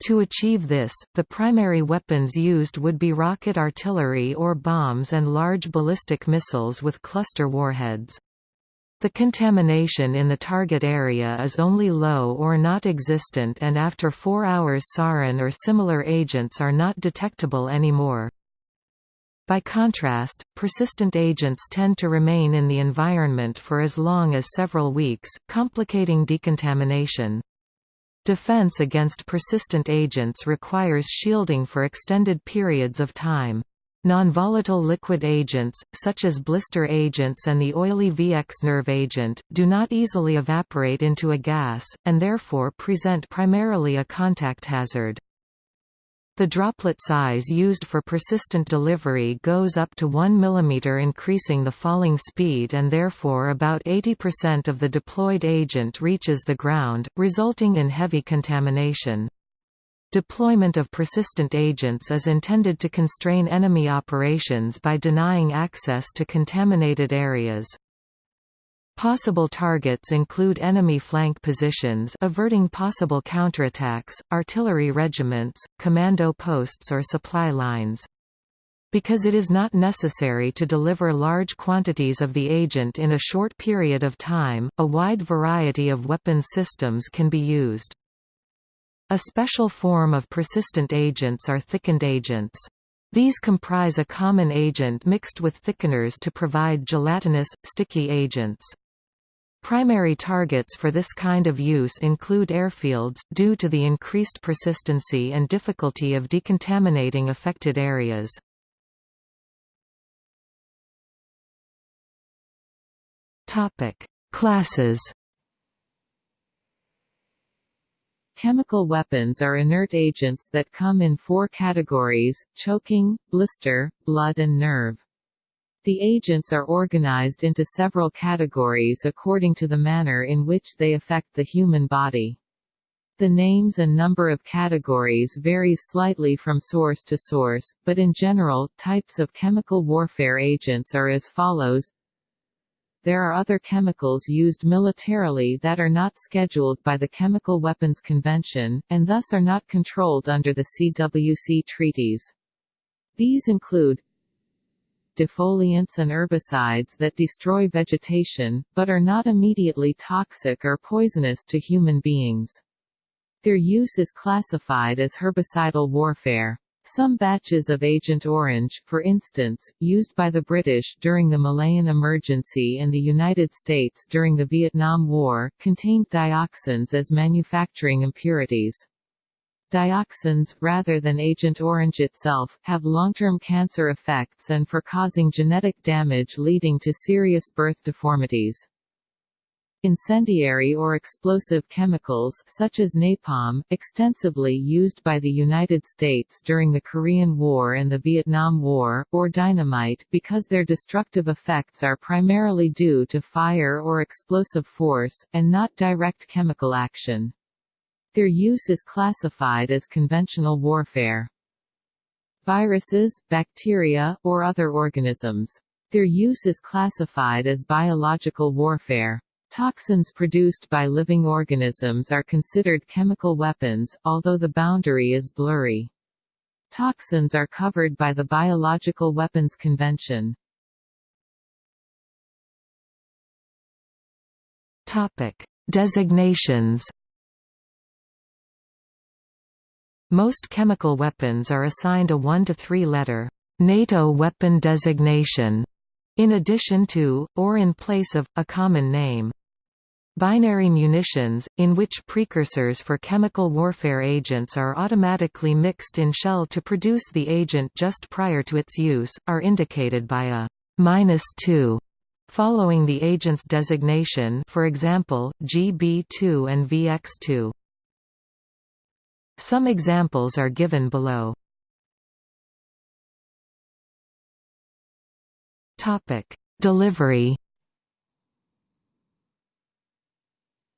To achieve this, the primary weapons used would be rocket artillery or bombs and large ballistic missiles with cluster warheads. The contamination in the target area is only low or not existent and after 4 hours sarin or similar agents are not detectable anymore. By contrast, persistent agents tend to remain in the environment for as long as several weeks, complicating decontamination. Defense against persistent agents requires shielding for extended periods of time. Non-volatile liquid agents, such as blister agents and the oily VX nerve agent, do not easily evaporate into a gas, and therefore present primarily a contact hazard. The droplet size used for persistent delivery goes up to 1 mm increasing the falling speed and therefore about 80% of the deployed agent reaches the ground, resulting in heavy contamination. Deployment of persistent agents is intended to constrain enemy operations by denying access to contaminated areas. Possible targets include enemy flank positions averting possible counterattacks, artillery regiments, commando posts or supply lines. Because it is not necessary to deliver large quantities of the agent in a short period of time, a wide variety of weapon systems can be used. A special form of persistent agents are thickened agents. These comprise a common agent mixed with thickeners to provide gelatinous, sticky agents. Primary targets for this kind of use include airfields, due to the increased persistency and difficulty of decontaminating affected areas. Classes Chemical weapons are inert agents that come in four categories, choking, blister, blood and nerve. The agents are organized into several categories according to the manner in which they affect the human body. The names and number of categories varies slightly from source to source, but in general, types of chemical warfare agents are as follows. There are other chemicals used militarily that are not scheduled by the Chemical Weapons Convention, and thus are not controlled under the CWC treaties. These include defoliants and herbicides that destroy vegetation, but are not immediately toxic or poisonous to human beings. Their use is classified as herbicidal warfare. Some batches of Agent Orange, for instance, used by the British during the Malayan Emergency and the United States during the Vietnam War, contained dioxins as manufacturing impurities. Dioxins, rather than Agent Orange itself, have long-term cancer effects and for causing genetic damage leading to serious birth deformities. Incendiary or explosive chemicals such as napalm, extensively used by the United States during the Korean War and the Vietnam War, or dynamite because their destructive effects are primarily due to fire or explosive force, and not direct chemical action. Their use is classified as conventional warfare. Viruses, bacteria, or other organisms. Their use is classified as biological warfare. Toxins produced by living organisms are considered chemical weapons, although the boundary is blurry. Toxins are covered by the Biological Weapons Convention. Topic: Designations Most chemical weapons are assigned a 1 to 3 letter NATO weapon designation, in addition to, or in place of, a common name. Binary munitions, in which precursors for chemical warfare agents are automatically mixed in shell to produce the agent just prior to its use, are indicated by a -2 following the agent's designation for example, GB2 and VX2. Some examples are given below. Delivery.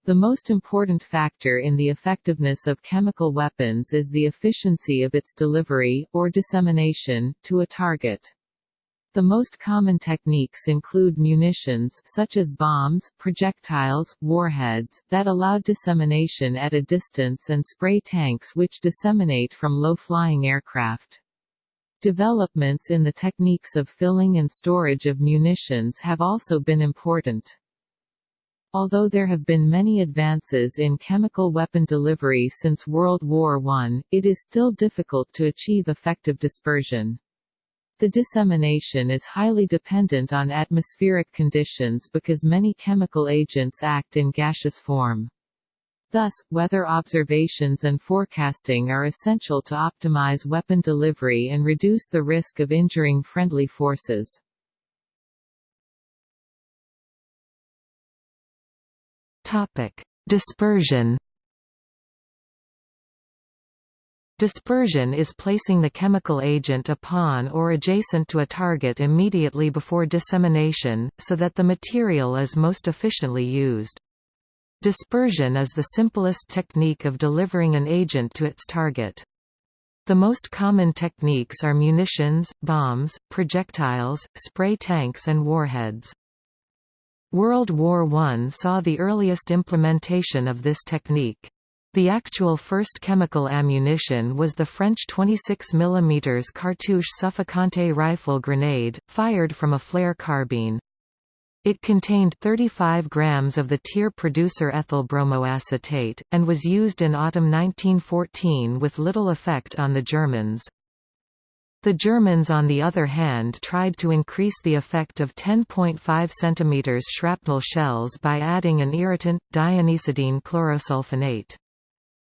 The most important factor in the effectiveness of chemical weapons is the efficiency of its delivery, or dissemination, to a target. The most common techniques include munitions such as bombs, projectiles, warheads, that allow dissemination at a distance and spray tanks which disseminate from low-flying aircraft. Developments in the techniques of filling and storage of munitions have also been important. Although there have been many advances in chemical weapon delivery since World War I, it is still difficult to achieve effective dispersion. The dissemination is highly dependent on atmospheric conditions because many chemical agents act in gaseous form. Thus, weather observations and forecasting are essential to optimize weapon delivery and reduce the risk of injuring friendly forces. Topic: Dispersion Dispersion is placing the chemical agent upon or adjacent to a target immediately before dissemination, so that the material is most efficiently used. Dispersion is the simplest technique of delivering an agent to its target. The most common techniques are munitions, bombs, projectiles, spray tanks and warheads. World War I saw the earliest implementation of this technique. The actual first chemical ammunition was the French 26 mm cartouche suffocante rifle grenade, fired from a flare carbine. It contained 35 grams of the tear producer ethyl bromoacetate, and was used in autumn 1914 with little effect on the Germans. The Germans on the other hand tried to increase the effect of 10.5 cm shrapnel shells by adding an irritant, dianisidine chlorosulfonate.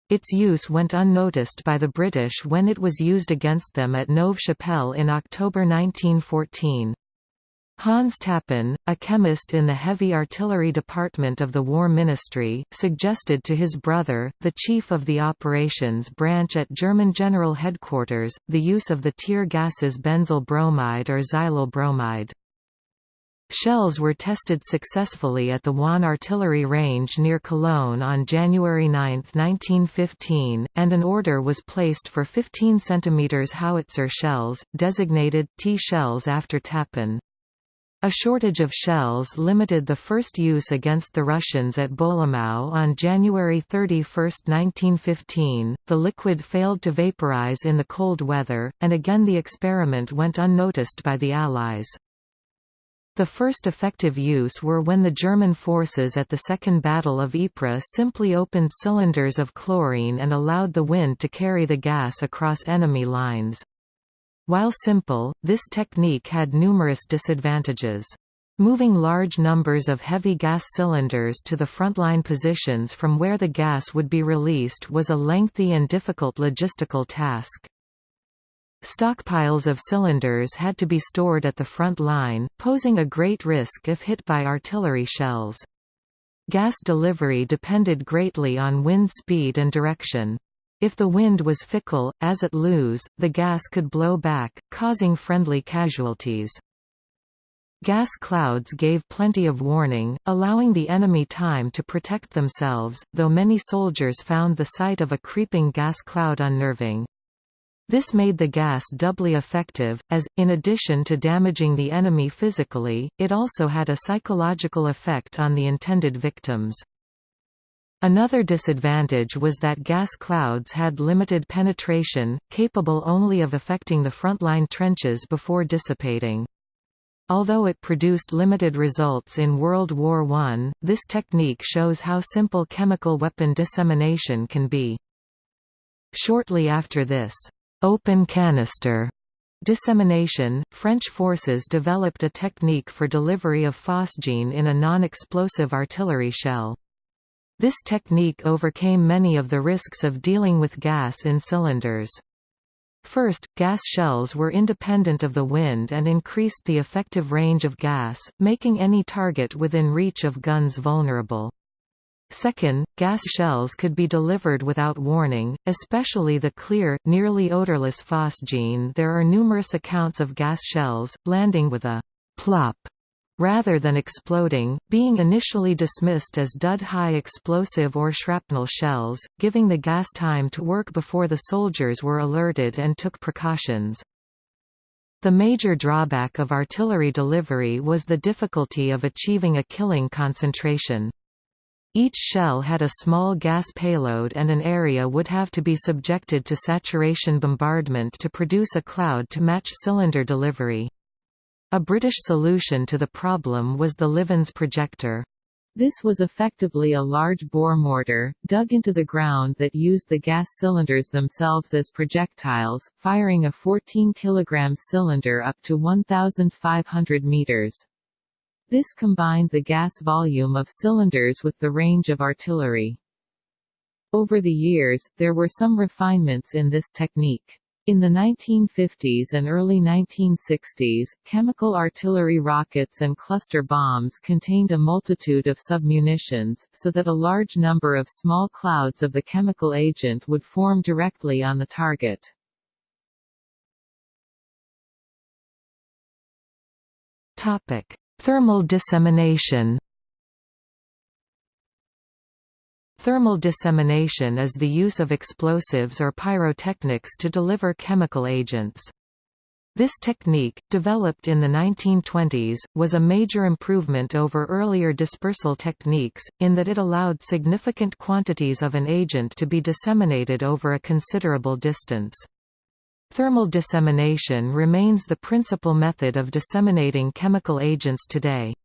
Its use went unnoticed by the British when it was used against them at Neuve Chapelle in October 1914. Hans Tappen, a chemist in the Heavy Artillery Department of the War Ministry, suggested to his brother, the chief of the operations branch at German General Headquarters, the use of the tear gases benzyl bromide or xylyl bromide. Shells were tested successfully at the Wahn Artillery Range near Cologne on January 9, 1915, and an order was placed for 15 cm howitzer shells, designated T-shells after Tappen. A shortage of shells limited the first use against the Russians at Bolimów on January 31, 1915. The liquid failed to vaporize in the cold weather, and again the experiment went unnoticed by the Allies. The first effective use were when the German forces at the Second Battle of Ypres simply opened cylinders of chlorine and allowed the wind to carry the gas across enemy lines. While simple, this technique had numerous disadvantages. Moving large numbers of heavy gas cylinders to the frontline positions from where the gas would be released was a lengthy and difficult logistical task. Stockpiles of cylinders had to be stored at the front line, posing a great risk if hit by artillery shells. Gas delivery depended greatly on wind speed and direction. If the wind was fickle, as at Loos, the gas could blow back, causing friendly casualties. Gas clouds gave plenty of warning, allowing the enemy time to protect themselves, though many soldiers found the sight of a creeping gas cloud unnerving. This made the gas doubly effective, as, in addition to damaging the enemy physically, it also had a psychological effect on the intended victims. Another disadvantage was that gas clouds had limited penetration, capable only of affecting the frontline trenches before dissipating. Although it produced limited results in World War I, this technique shows how simple chemical weapon dissemination can be. Shortly after this, open canister dissemination, French forces developed a technique for delivery of phosgene in a non-explosive artillery shell. This technique overcame many of the risks of dealing with gas in cylinders. First, gas shells were independent of the wind and increased the effective range of gas, making any target within reach of guns vulnerable. Second, gas shells could be delivered without warning, especially the clear, nearly odorless phosgene there are numerous accounts of gas shells, landing with a «plop» rather than exploding, being initially dismissed as dud high explosive or shrapnel shells, giving the gas time to work before the soldiers were alerted and took precautions. The major drawback of artillery delivery was the difficulty of achieving a killing concentration. Each shell had a small gas payload and an area would have to be subjected to saturation bombardment to produce a cloud to match cylinder delivery. A British solution to the problem was the Livens projector. This was effectively a large bore mortar, dug into the ground that used the gas cylinders themselves as projectiles, firing a 14 kg cylinder up to 1,500 meters. This combined the gas volume of cylinders with the range of artillery. Over the years, there were some refinements in this technique. In the 1950s and early 1960s, chemical artillery rockets and cluster bombs contained a multitude of submunitions, so that a large number of small clouds of the chemical agent would form directly on the target. Topic. Thermal dissemination Thermal dissemination is the use of explosives or pyrotechnics to deliver chemical agents. This technique, developed in the 1920s, was a major improvement over earlier dispersal techniques, in that it allowed significant quantities of an agent to be disseminated over a considerable distance. Thermal dissemination remains the principal method of disseminating chemical agents today.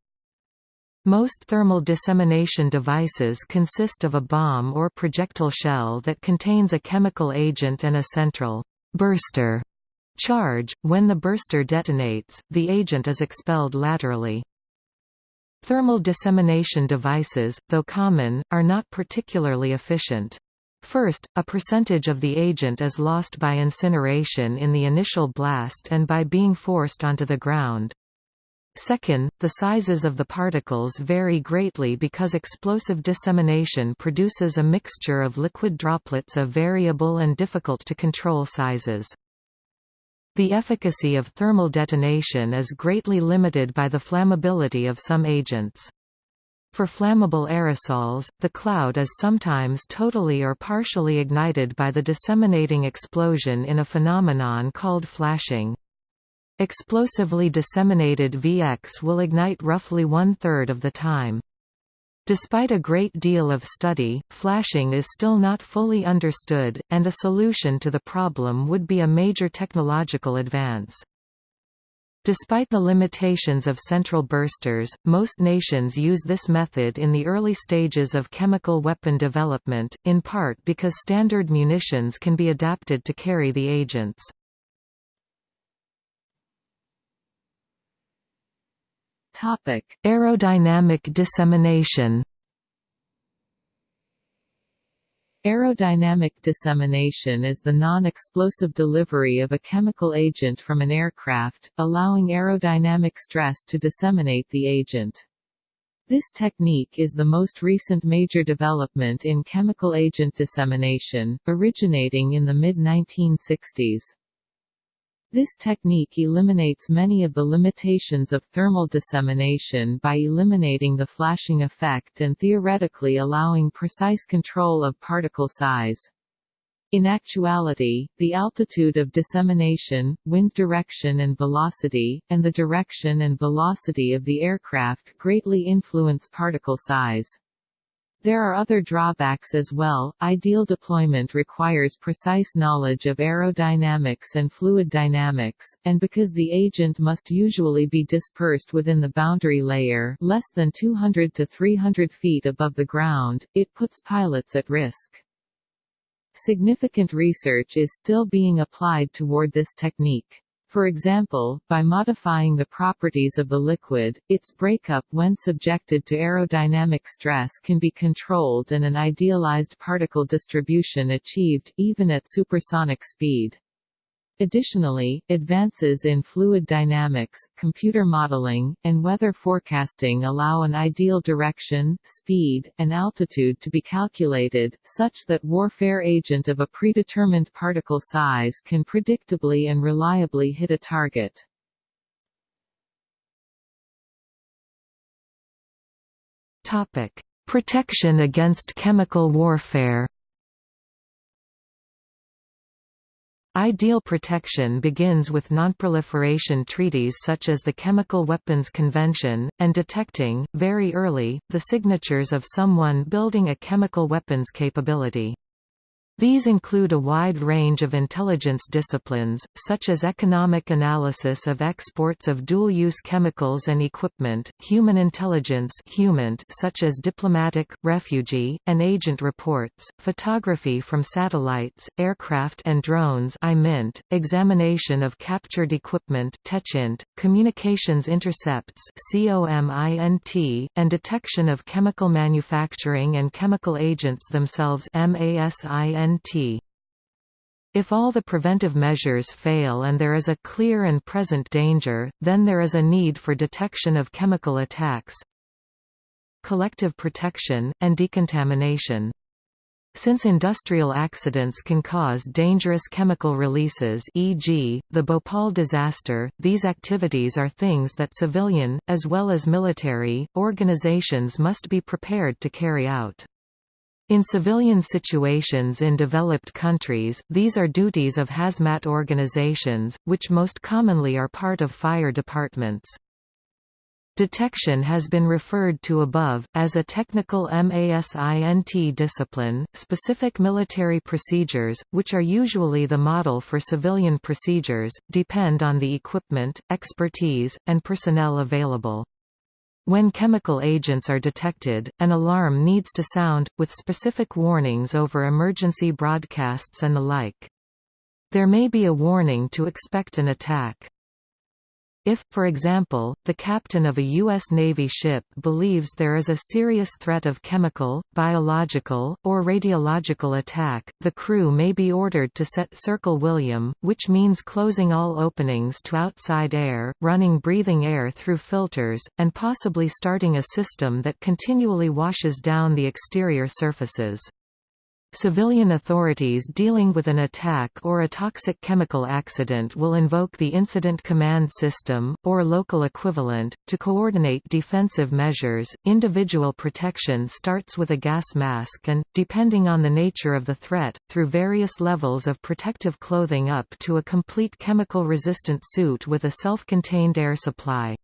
Most thermal dissemination devices consist of a bomb or projectile shell that contains a chemical agent and a central burster charge. When the burster detonates, the agent is expelled laterally. Thermal dissemination devices, though common, are not particularly efficient. First, a percentage of the agent is lost by incineration in the initial blast and by being forced onto the ground. Second, the sizes of the particles vary greatly because explosive dissemination produces a mixture of liquid droplets of variable and difficult to control sizes. The efficacy of thermal detonation is greatly limited by the flammability of some agents. For flammable aerosols, the cloud is sometimes totally or partially ignited by the disseminating explosion in a phenomenon called flashing. Explosively disseminated VX will ignite roughly one-third of the time. Despite a great deal of study, flashing is still not fully understood, and a solution to the problem would be a major technological advance. Despite the limitations of central bursters, most nations use this method in the early stages of chemical weapon development, in part because standard munitions can be adapted to carry the agents. Aerodynamic dissemination Aerodynamic dissemination is the non-explosive delivery of a chemical agent from an aircraft, allowing aerodynamic stress to disseminate the agent. This technique is the most recent major development in chemical agent dissemination, originating in the mid-1960s. This technique eliminates many of the limitations of thermal dissemination by eliminating the flashing effect and theoretically allowing precise control of particle size. In actuality, the altitude of dissemination, wind direction and velocity, and the direction and velocity of the aircraft greatly influence particle size. There are other drawbacks as well. Ideal deployment requires precise knowledge of aerodynamics and fluid dynamics, and because the agent must usually be dispersed within the boundary layer less than 200 to 300 feet above the ground, it puts pilots at risk. Significant research is still being applied toward this technique. For example, by modifying the properties of the liquid, its breakup when subjected to aerodynamic stress can be controlled and an idealized particle distribution achieved, even at supersonic speed. Additionally, advances in fluid dynamics, computer modeling, and weather forecasting allow an ideal direction, speed, and altitude to be calculated, such that warfare agent of a predetermined particle size can predictably and reliably hit a target. Protection against chemical warfare Ideal protection begins with nonproliferation treaties such as the Chemical Weapons Convention, and detecting, very early, the signatures of someone building a chemical weapons capability. These include a wide range of intelligence disciplines, such as economic analysis of exports of dual-use chemicals and equipment, human intelligence such as diplomatic, refugee, and agent reports, photography from satellites, aircraft and drones examination of captured equipment communications intercepts and detection of chemical manufacturing and chemical agents themselves MASINT if all the preventive measures fail and there is a clear and present danger, then there is a need for detection of chemical attacks, collective protection, and decontamination. Since industrial accidents can cause dangerous chemical releases e.g., the Bhopal disaster, these activities are things that civilian, as well as military, organizations must be prepared to carry out. In civilian situations in developed countries, these are duties of hazmat organizations, which most commonly are part of fire departments. Detection has been referred to above, as a technical MASINT discipline. Specific military procedures, which are usually the model for civilian procedures, depend on the equipment, expertise, and personnel available. When chemical agents are detected, an alarm needs to sound, with specific warnings over emergency broadcasts and the like. There may be a warning to expect an attack. If, for example, the captain of a U.S. Navy ship believes there is a serious threat of chemical, biological, or radiological attack, the crew may be ordered to set Circle William, which means closing all openings to outside air, running breathing air through filters, and possibly starting a system that continually washes down the exterior surfaces. Civilian authorities dealing with an attack or a toxic chemical accident will invoke the Incident Command System, or local equivalent, to coordinate defensive measures. Individual protection starts with a gas mask and, depending on the nature of the threat, through various levels of protective clothing up to a complete chemical resistant suit with a self contained air supply.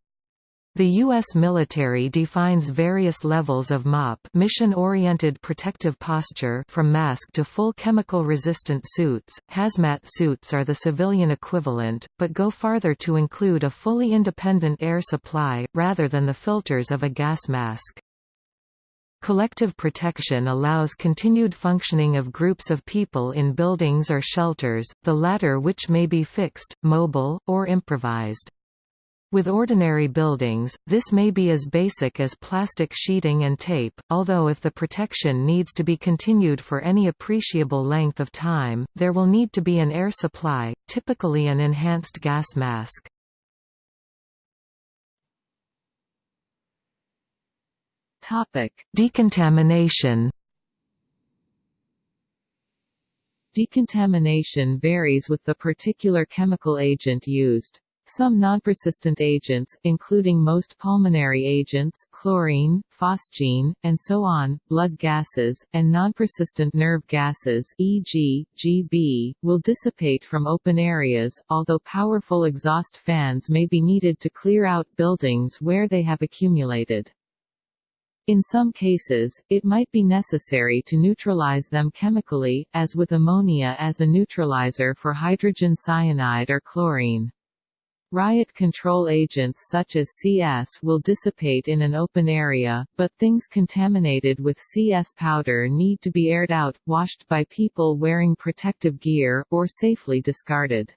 The U.S. military defines various levels of MOPP mission-oriented protective posture from mask to full chemical-resistant suits. Hazmat suits are the civilian equivalent, but go farther to include a fully independent air supply, rather than the filters of a gas mask. Collective protection allows continued functioning of groups of people in buildings or shelters, the latter which may be fixed, mobile, or improvised. With ordinary buildings, this may be as basic as plastic sheeting and tape, although if the protection needs to be continued for any appreciable length of time, there will need to be an air supply, typically an enhanced gas mask. Decontamination Decontamination varies with the particular chemical agent used. Some non-persistent agents, including most pulmonary agents chlorine, phosgene, and so on, blood gases, and non-persistent nerve gases e.g., Gb, will dissipate from open areas, although powerful exhaust fans may be needed to clear out buildings where they have accumulated. In some cases, it might be necessary to neutralize them chemically, as with ammonia as a neutralizer for hydrogen cyanide or chlorine. Riot control agents such as CS will dissipate in an open area, but things contaminated with CS powder need to be aired out, washed by people wearing protective gear, or safely discarded.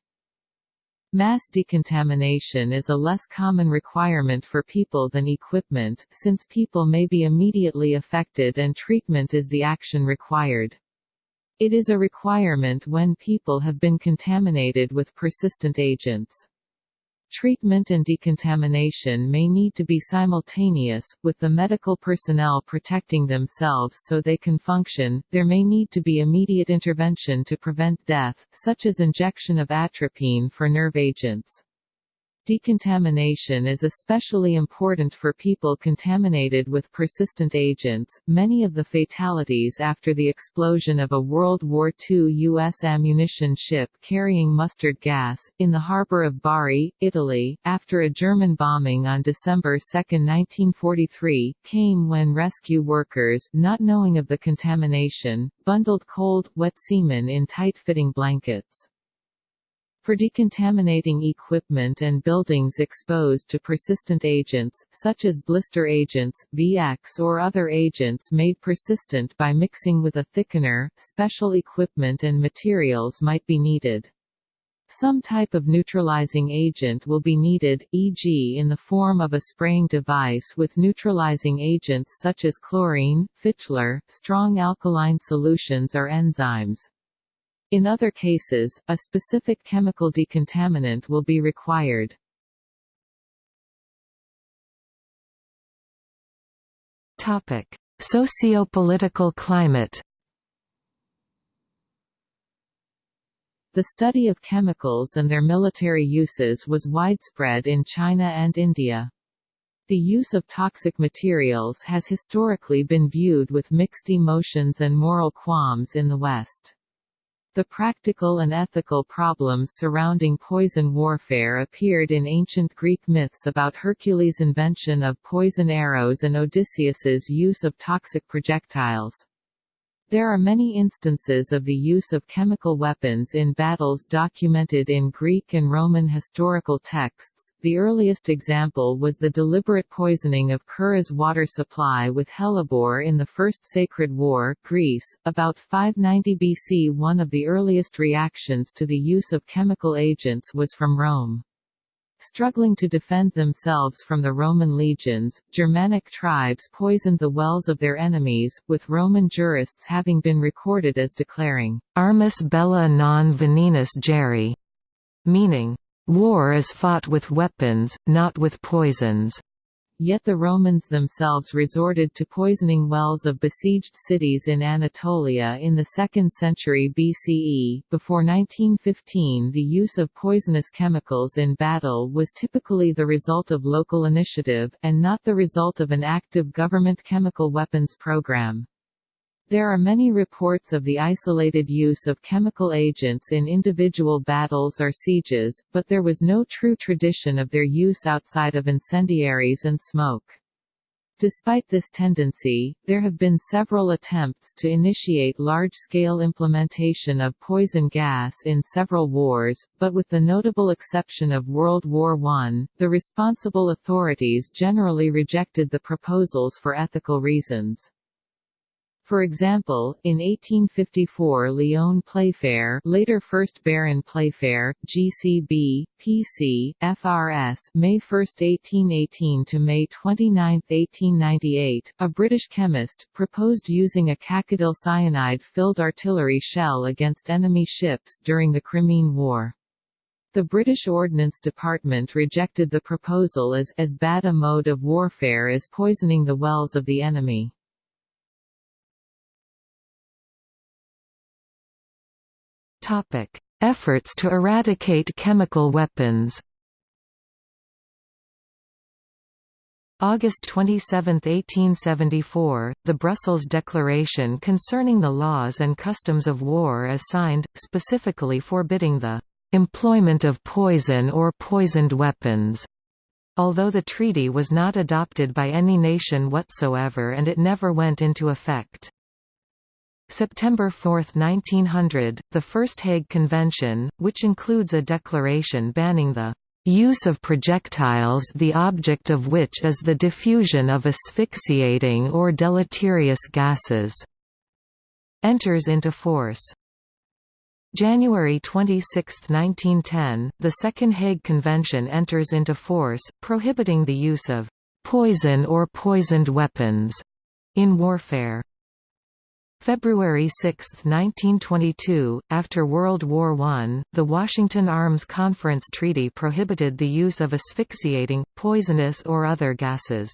Mass decontamination is a less common requirement for people than equipment, since people may be immediately affected and treatment is the action required. It is a requirement when people have been contaminated with persistent agents. Treatment and decontamination may need to be simultaneous, with the medical personnel protecting themselves so they can function. There may need to be immediate intervention to prevent death, such as injection of atropine for nerve agents. Decontamination is especially important for people contaminated with persistent agents. Many of the fatalities after the explosion of a World War II U.S. ammunition ship carrying mustard gas, in the harbor of Bari, Italy, after a German bombing on December 2, 1943, came when rescue workers, not knowing of the contamination, bundled cold, wet seamen in tight-fitting blankets. For decontaminating equipment and buildings exposed to persistent agents, such as blister agents, VX or other agents made persistent by mixing with a thickener, special equipment and materials might be needed. Some type of neutralizing agent will be needed, e.g. in the form of a spraying device with neutralizing agents such as chlorine, Fichlor, strong alkaline solutions or enzymes. In other cases, a specific chemical decontaminant will be required. Topic: Socio-political climate. The study of chemicals and their military uses was widespread in China and India. The use of toxic materials has historically been viewed with mixed emotions and moral qualms in the West. The practical and ethical problems surrounding poison warfare appeared in ancient Greek myths about Hercules' invention of poison arrows and Odysseus's use of toxic projectiles. There are many instances of the use of chemical weapons in battles documented in Greek and Roman historical texts. The earliest example was the deliberate poisoning of Kirrha's water supply with hellebore in the First Sacred War, Greece, about 590 BC. One of the earliest reactions to the use of chemical agents was from Rome. Struggling to defend themselves from the Roman legions, Germanic tribes poisoned the wells of their enemies, with Roman jurists having been recorded as declaring, Armis bella non venenus geri, meaning, war is fought with weapons, not with poisons. Yet the Romans themselves resorted to poisoning wells of besieged cities in Anatolia in the 2nd century BCE. Before 1915 the use of poisonous chemicals in battle was typically the result of local initiative, and not the result of an active government chemical weapons program. There are many reports of the isolated use of chemical agents in individual battles or sieges, but there was no true tradition of their use outside of incendiaries and smoke. Despite this tendency, there have been several attempts to initiate large-scale implementation of poison gas in several wars, but with the notable exception of World War I, the responsible authorities generally rejected the proposals for ethical reasons. For example, in 1854 Lyon Playfair later 1st Baron Playfair, GCB, PC, FRS May 1, 1818 to May 29, 1898, a British chemist, proposed using a cacodyl cyanide-filled artillery shell against enemy ships during the Crimean War. The British Ordnance Department rejected the proposal as, as bad a mode of warfare as poisoning the wells of the enemy. Efforts to eradicate chemical weapons. August 27, 1874, the Brussels Declaration concerning the laws and customs of war is signed, specifically forbidding the employment of poison or poisoned weapons. Although the treaty was not adopted by any nation whatsoever and it never went into effect. September 4, 1900, the First Hague Convention, which includes a declaration banning the use of projectiles the object of which is the diffusion of asphyxiating or deleterious gases, enters into force. January 26, 1910, the Second Hague Convention enters into force, prohibiting the use of poison or poisoned weapons in warfare. February 6, 1922, after World War I, the Washington Arms Conference Treaty prohibited the use of asphyxiating, poisonous or other gases.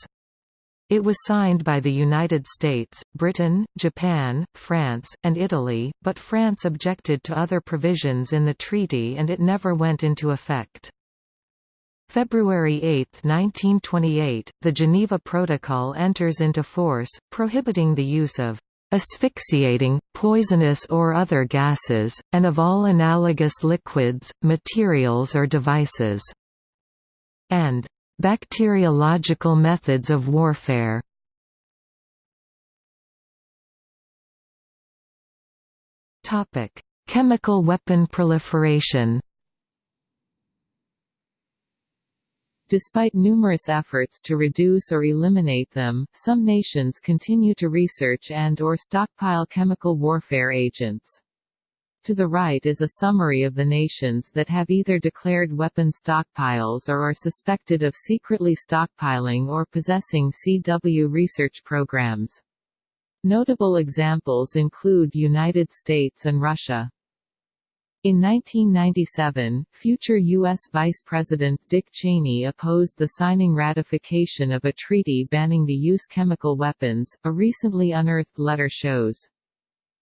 It was signed by the United States, Britain, Japan, France, and Italy, but France objected to other provisions in the treaty and it never went into effect. February 8, 1928, the Geneva Protocol enters into force, prohibiting the use of asphyxiating, poisonous or other gases, and of all analogous liquids, materials or devices, and bacteriological methods of warfare. Chemical weapon proliferation Despite numerous efforts to reduce or eliminate them, some nations continue to research and or stockpile chemical warfare agents. To the right is a summary of the nations that have either declared weapon stockpiles or are suspected of secretly stockpiling or possessing CW research programs. Notable examples include United States and Russia. In 1997, future U.S. Vice President Dick Cheney opposed the signing ratification of a treaty banning the use chemical weapons, a recently unearthed letter shows.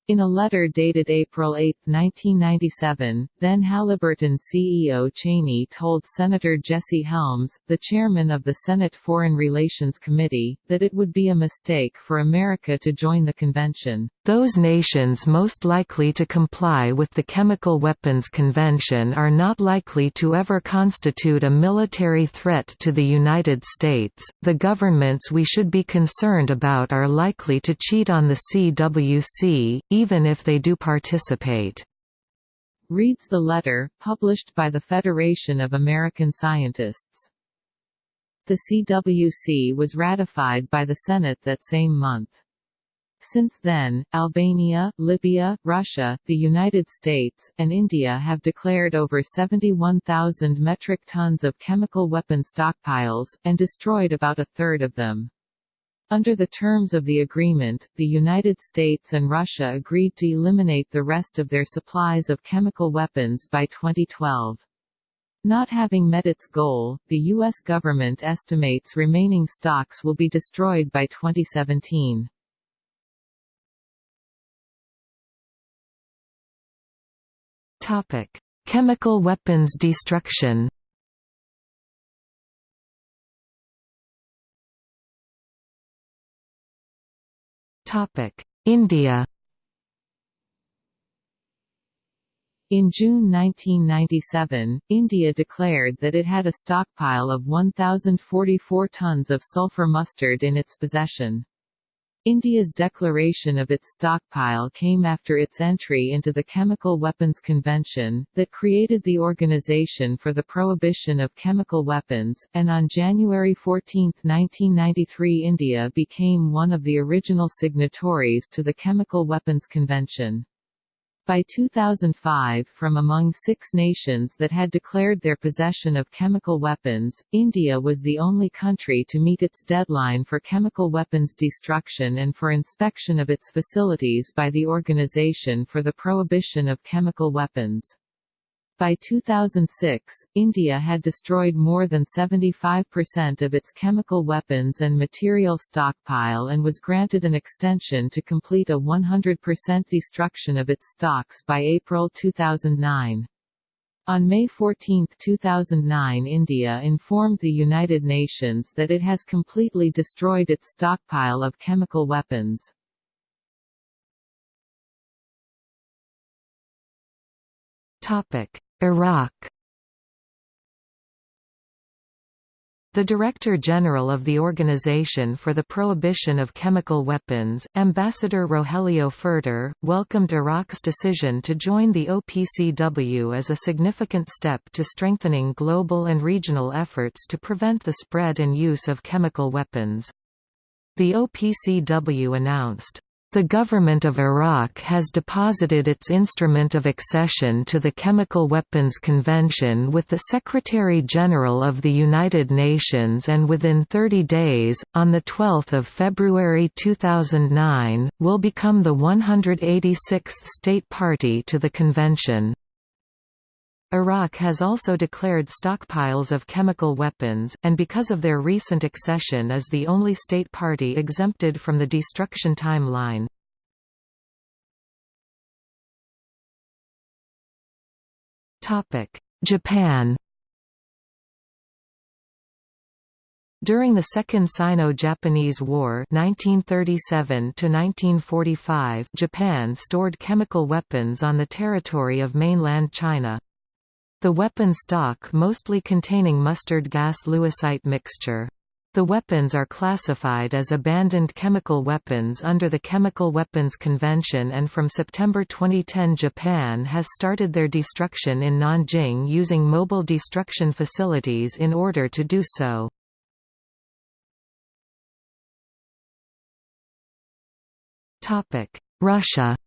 In a letter dated April 8, 1997, then Halliburton CEO Cheney told Senator Jesse Helms, the chairman of the Senate Foreign Relations Committee, that it would be a mistake for America to join the convention. Those nations most likely to comply with the Chemical Weapons Convention are not likely to ever constitute a military threat to the United States. The governments we should be concerned about are likely to cheat on the CWC, even if they do participate. Reads the letter, published by the Federation of American Scientists. The CWC was ratified by the Senate that same month. Since then, Albania, Libya, Russia, the United States, and India have declared over 71,000 metric tons of chemical weapon stockpiles, and destroyed about a third of them. Under the terms of the agreement, the United States and Russia agreed to eliminate the rest of their supplies of chemical weapons by 2012. Not having met its goal, the U.S. government estimates remaining stocks will be destroyed by 2017. Topic: Chemical weapons destruction. India. In June 1997, India declared that it had a stockpile of 1,044 tons of sulfur mustard in its possession. India's declaration of its stockpile came after its entry into the Chemical Weapons Convention, that created the Organization for the Prohibition of Chemical Weapons, and on January 14, 1993 India became one of the original signatories to the Chemical Weapons Convention. By 2005 from among six nations that had declared their possession of chemical weapons, India was the only country to meet its deadline for chemical weapons destruction and for inspection of its facilities by the Organization for the Prohibition of Chemical Weapons. By 2006, India had destroyed more than 75% of its chemical weapons and material stockpile and was granted an extension to complete a 100% destruction of its stocks by April 2009. On May 14, 2009 India informed the United Nations that it has completely destroyed its stockpile of chemical weapons. Topic: Iraq The Director General of the Organization for the Prohibition of Chemical Weapons, Ambassador Rogelio Pfirter, welcomed Iraq's decision to join the OPCW as a significant step to strengthening global and regional efforts to prevent the spread and use of chemical weapons. The OPCW announced, the government of Iraq has deposited its instrument of accession to the Chemical Weapons Convention with the Secretary-General of the United Nations and within 30 days, on 12 February 2009, will become the 186th state party to the convention. Iraq has also declared stockpiles of chemical weapons, and because of their recent accession is the only state party exempted from the destruction timeline. Japan During the Second Sino-Japanese War 1937 Japan stored chemical weapons on the territory of mainland China. The weapon stock mostly containing mustard gas Lewisite mixture. The weapons are classified as abandoned chemical weapons under the Chemical Weapons Convention and from September 2010 Japan has started their destruction in Nanjing using mobile destruction facilities in order to do so. Russia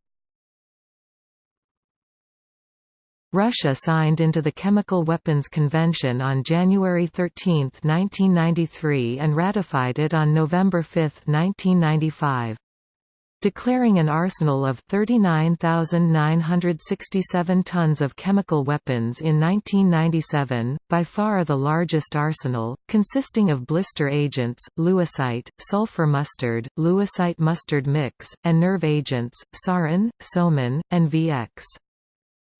Russia signed into the Chemical Weapons Convention on January 13, 1993 and ratified it on November 5, 1995. Declaring an arsenal of 39,967 tons of chemical weapons in 1997, by far the largest arsenal, consisting of blister agents, lewisite, sulfur mustard, lewisite mustard mix, and nerve agents, sarin, soman, and VX.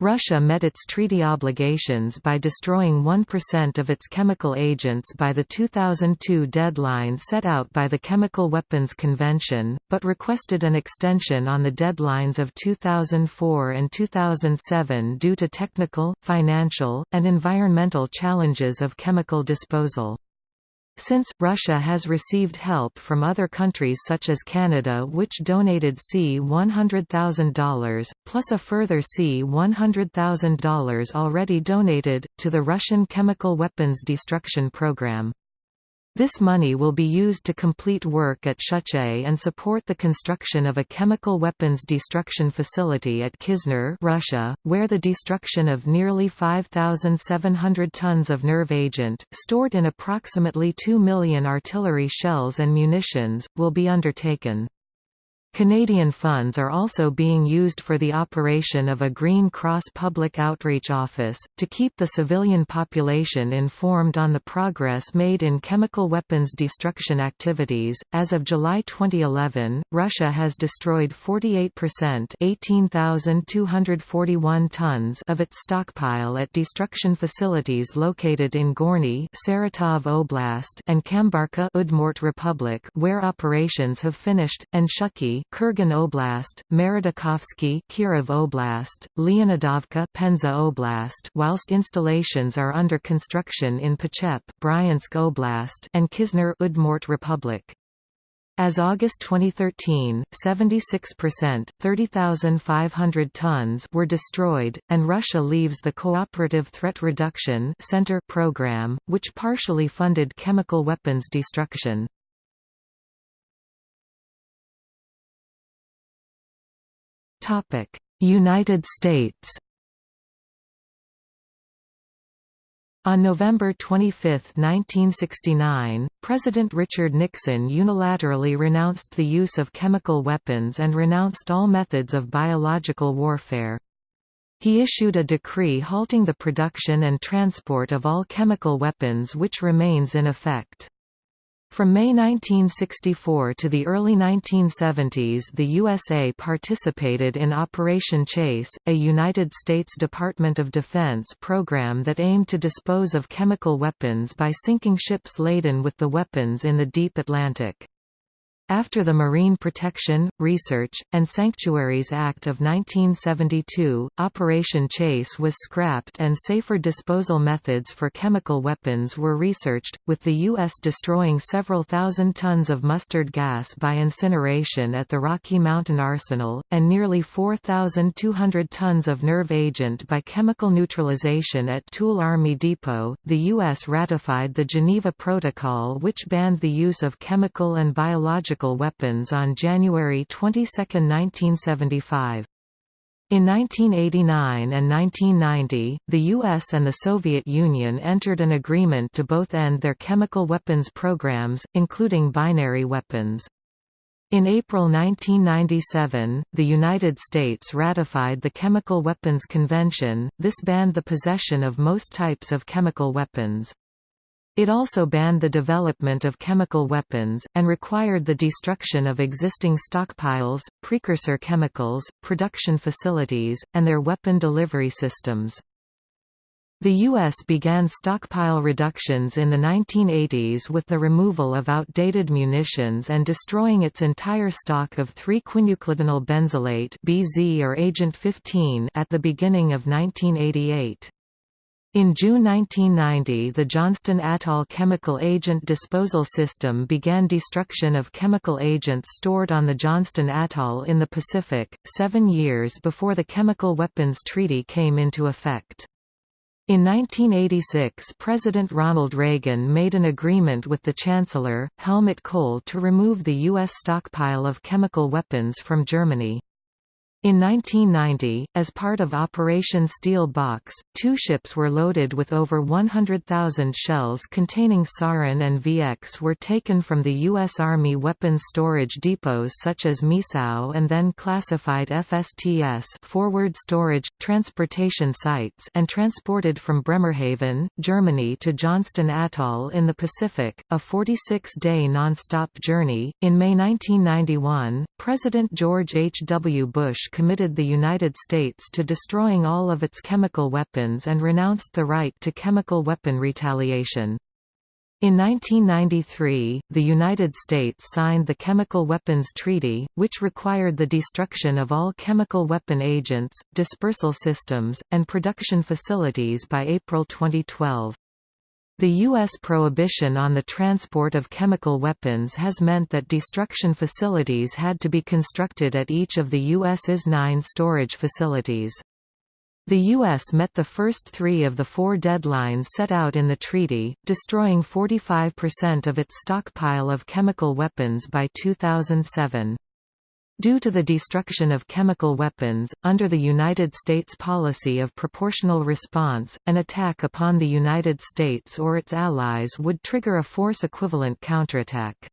Russia met its treaty obligations by destroying 1% of its chemical agents by the 2002 deadline set out by the Chemical Weapons Convention, but requested an extension on the deadlines of 2004 and 2007 due to technical, financial, and environmental challenges of chemical disposal. Since, Russia has received help from other countries such as Canada which donated C$100,000, plus a further C$100,000 already donated, to the Russian chemical weapons destruction program. This money will be used to complete work at Shchuchye and support the construction of a chemical weapons destruction facility at Kizner Russia, where the destruction of nearly 5,700 tons of nerve agent, stored in approximately 2 million artillery shells and munitions, will be undertaken. Canadian funds are also being used for the operation of a Green Cross Public Outreach Office, to keep the civilian population informed on the progress made in chemical weapons destruction activities. As of July 2011, Russia has destroyed 48% 18,241 tons of its stockpile at destruction facilities located in Gorny Saratov Oblast and Kambarka Udmurt Republic where operations have finished, and Shchuchye Kurgan Oblast, Maradykovsky Kirov Oblast, Leonidovka Penza Oblast whilst installations are under construction in Pochep Bryansk Oblast and Kizner Udmurt Republic. As August 2013, 76% 30,500 tons were destroyed, and Russia leaves the Cooperative Threat Reduction Center program, which partially funded chemical weapons destruction. United States On November 25, 1969, President Richard Nixon unilaterally renounced the use of chemical weapons and renounced all methods of biological warfare. He issued a decree halting the production and transport of all chemical weapons which remains in effect. From May 1964 to the early 1970s the USA participated in Operation Chase, a United States Department of Defense program that aimed to dispose of chemical weapons by sinking ships laden with the weapons in the deep Atlantic. After the Marine Protection, Research, and Sanctuaries Act of 1972, Operation Chase was scrapped and safer disposal methods for chemical weapons were researched, with the U.S. destroying several thousand tons of mustard gas by incineration at the Rocky Mountain Arsenal, and nearly 4,200 tons of nerve agent by chemical neutralization at Tooele Army Depot. The U.S. ratified the Geneva Protocol which banned the use of chemical and biological biological weapons on January 22, 1975. In 1989 and 1990, the US and the Soviet Union entered an agreement to both end their chemical weapons programs, including binary weapons. In April 1997, the United States ratified the Chemical Weapons Convention, this banned the possession of most types of chemical weapons. It also banned the development of chemical weapons, and required the destruction of existing stockpiles, precursor chemicals, production facilities, and their weapon delivery systems. The U.S. began stockpile reductions in the 1980s with the removal of outdated munitions and destroying its entire stock of 3-quinuclidinyl benzylate (BZ or Agent 15) at the beginning of 1988. In June 1990 the Johnston Atoll Chemical Agent Disposal System began destruction of chemical agents stored on the Johnston Atoll in the Pacific, seven years before the Chemical Weapons Treaty came into effect. In 1986 President Ronald Reagan made an agreement with the Chancellor, Helmut Kohl to remove the U.S. stockpile of chemical weapons from Germany. In 1990, as part of Operation Steel Box, two ships were loaded with over 100,000 shells containing sarin and VX were taken from the U.S. Army weapons storage depots such as Miesau and then classified FSTS forward storage, transportation sites and transported from Bremerhaven, Germany to Johnston Atoll in the Pacific, a 46-day non-stop journey. In May 1991, President George H. W. Bush committed the United States to destroying all of its chemical weapons and renounced the right to chemical weapon retaliation. In 1993, the United States signed the Chemical Weapons Treaty, which required the destruction of all chemical weapon agents, dispersal systems, and production facilities by April 2012. The U.S. prohibition on the transport of chemical weapons has meant that destruction facilities had to be constructed at each of the U.S.'s nine storage facilities. The U.S. met the first three of the four deadlines set out in the treaty, destroying 45% of its stockpile of chemical weapons by 2007. Due to the destruction of chemical weapons, under the United States policy of proportional response, an attack upon the United States or its allies would trigger a force-equivalent counterattack.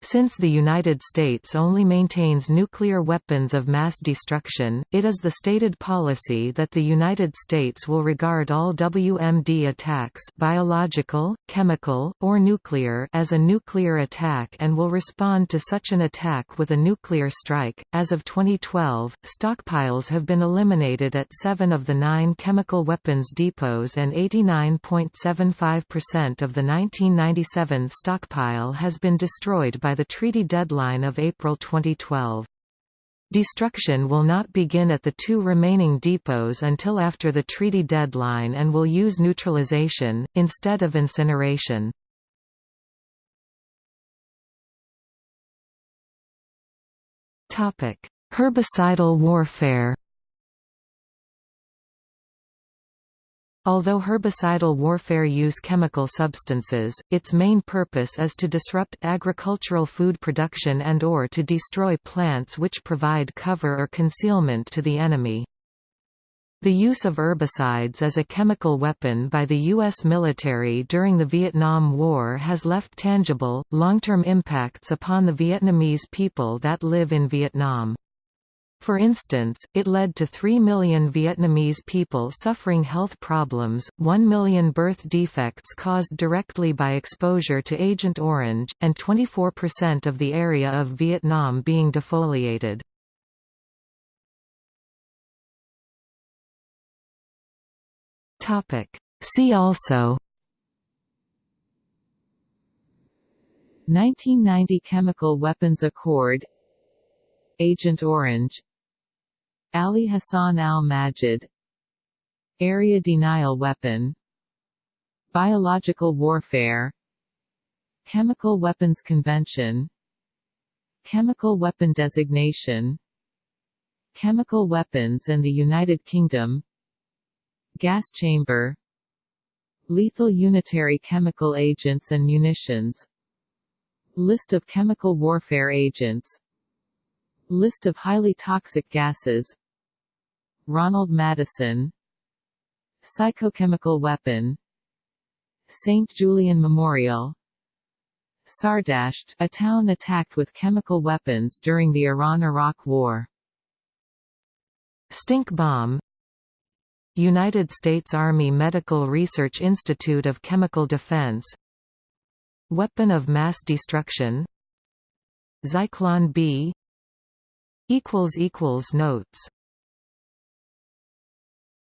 Since the United States only maintains nuclear weapons of mass destruction, it is the stated policy that the United States will regard all WMD attacks biological, chemical, or nuclear as a nuclear attack and will respond to such an attack with a nuclear strike. As of 2012, stockpiles have been eliminated at 7 of the 9 chemical weapons depots and 89.75% of the 1997 stockpile has been destroyed by by the treaty deadline of April 2012. Destruction will not begin at the two remaining depots until after the treaty deadline and will use neutralization, instead of incineration. Herbicidal warfare Although herbicidal warfare use chemical substances, its main purpose is to disrupt agricultural food production and or to destroy plants which provide cover or concealment to the enemy. The use of herbicides as a chemical weapon by the U.S. military during the Vietnam War has left tangible, long-term impacts upon the Vietnamese people that live in Vietnam. For instance, it led to 3 million Vietnamese people suffering health problems, 1 million birth defects caused directly by exposure to Agent Orange, and 24% of the area of Vietnam being defoliated. See also 1990 Chemical Weapons Accord Agent Orange Ali Hassan al-Majid Area Denial Weapon Biological Warfare Chemical Weapons Convention Chemical Weapon Designation Chemical Weapons and the United Kingdom Gas Chamber Lethal Unitary Chemical Agents and Munitions List of chemical warfare agents List of highly toxic gases. Ronald Maddison. Psychochemical weapon. St. Julien Memorial. Sardasht, a town attacked with chemical weapons during the Iran–Iraq War. Stink bomb. United States Army Medical Research Institute of Chemical Defense. Weapon of mass destruction. Zyklon B Notes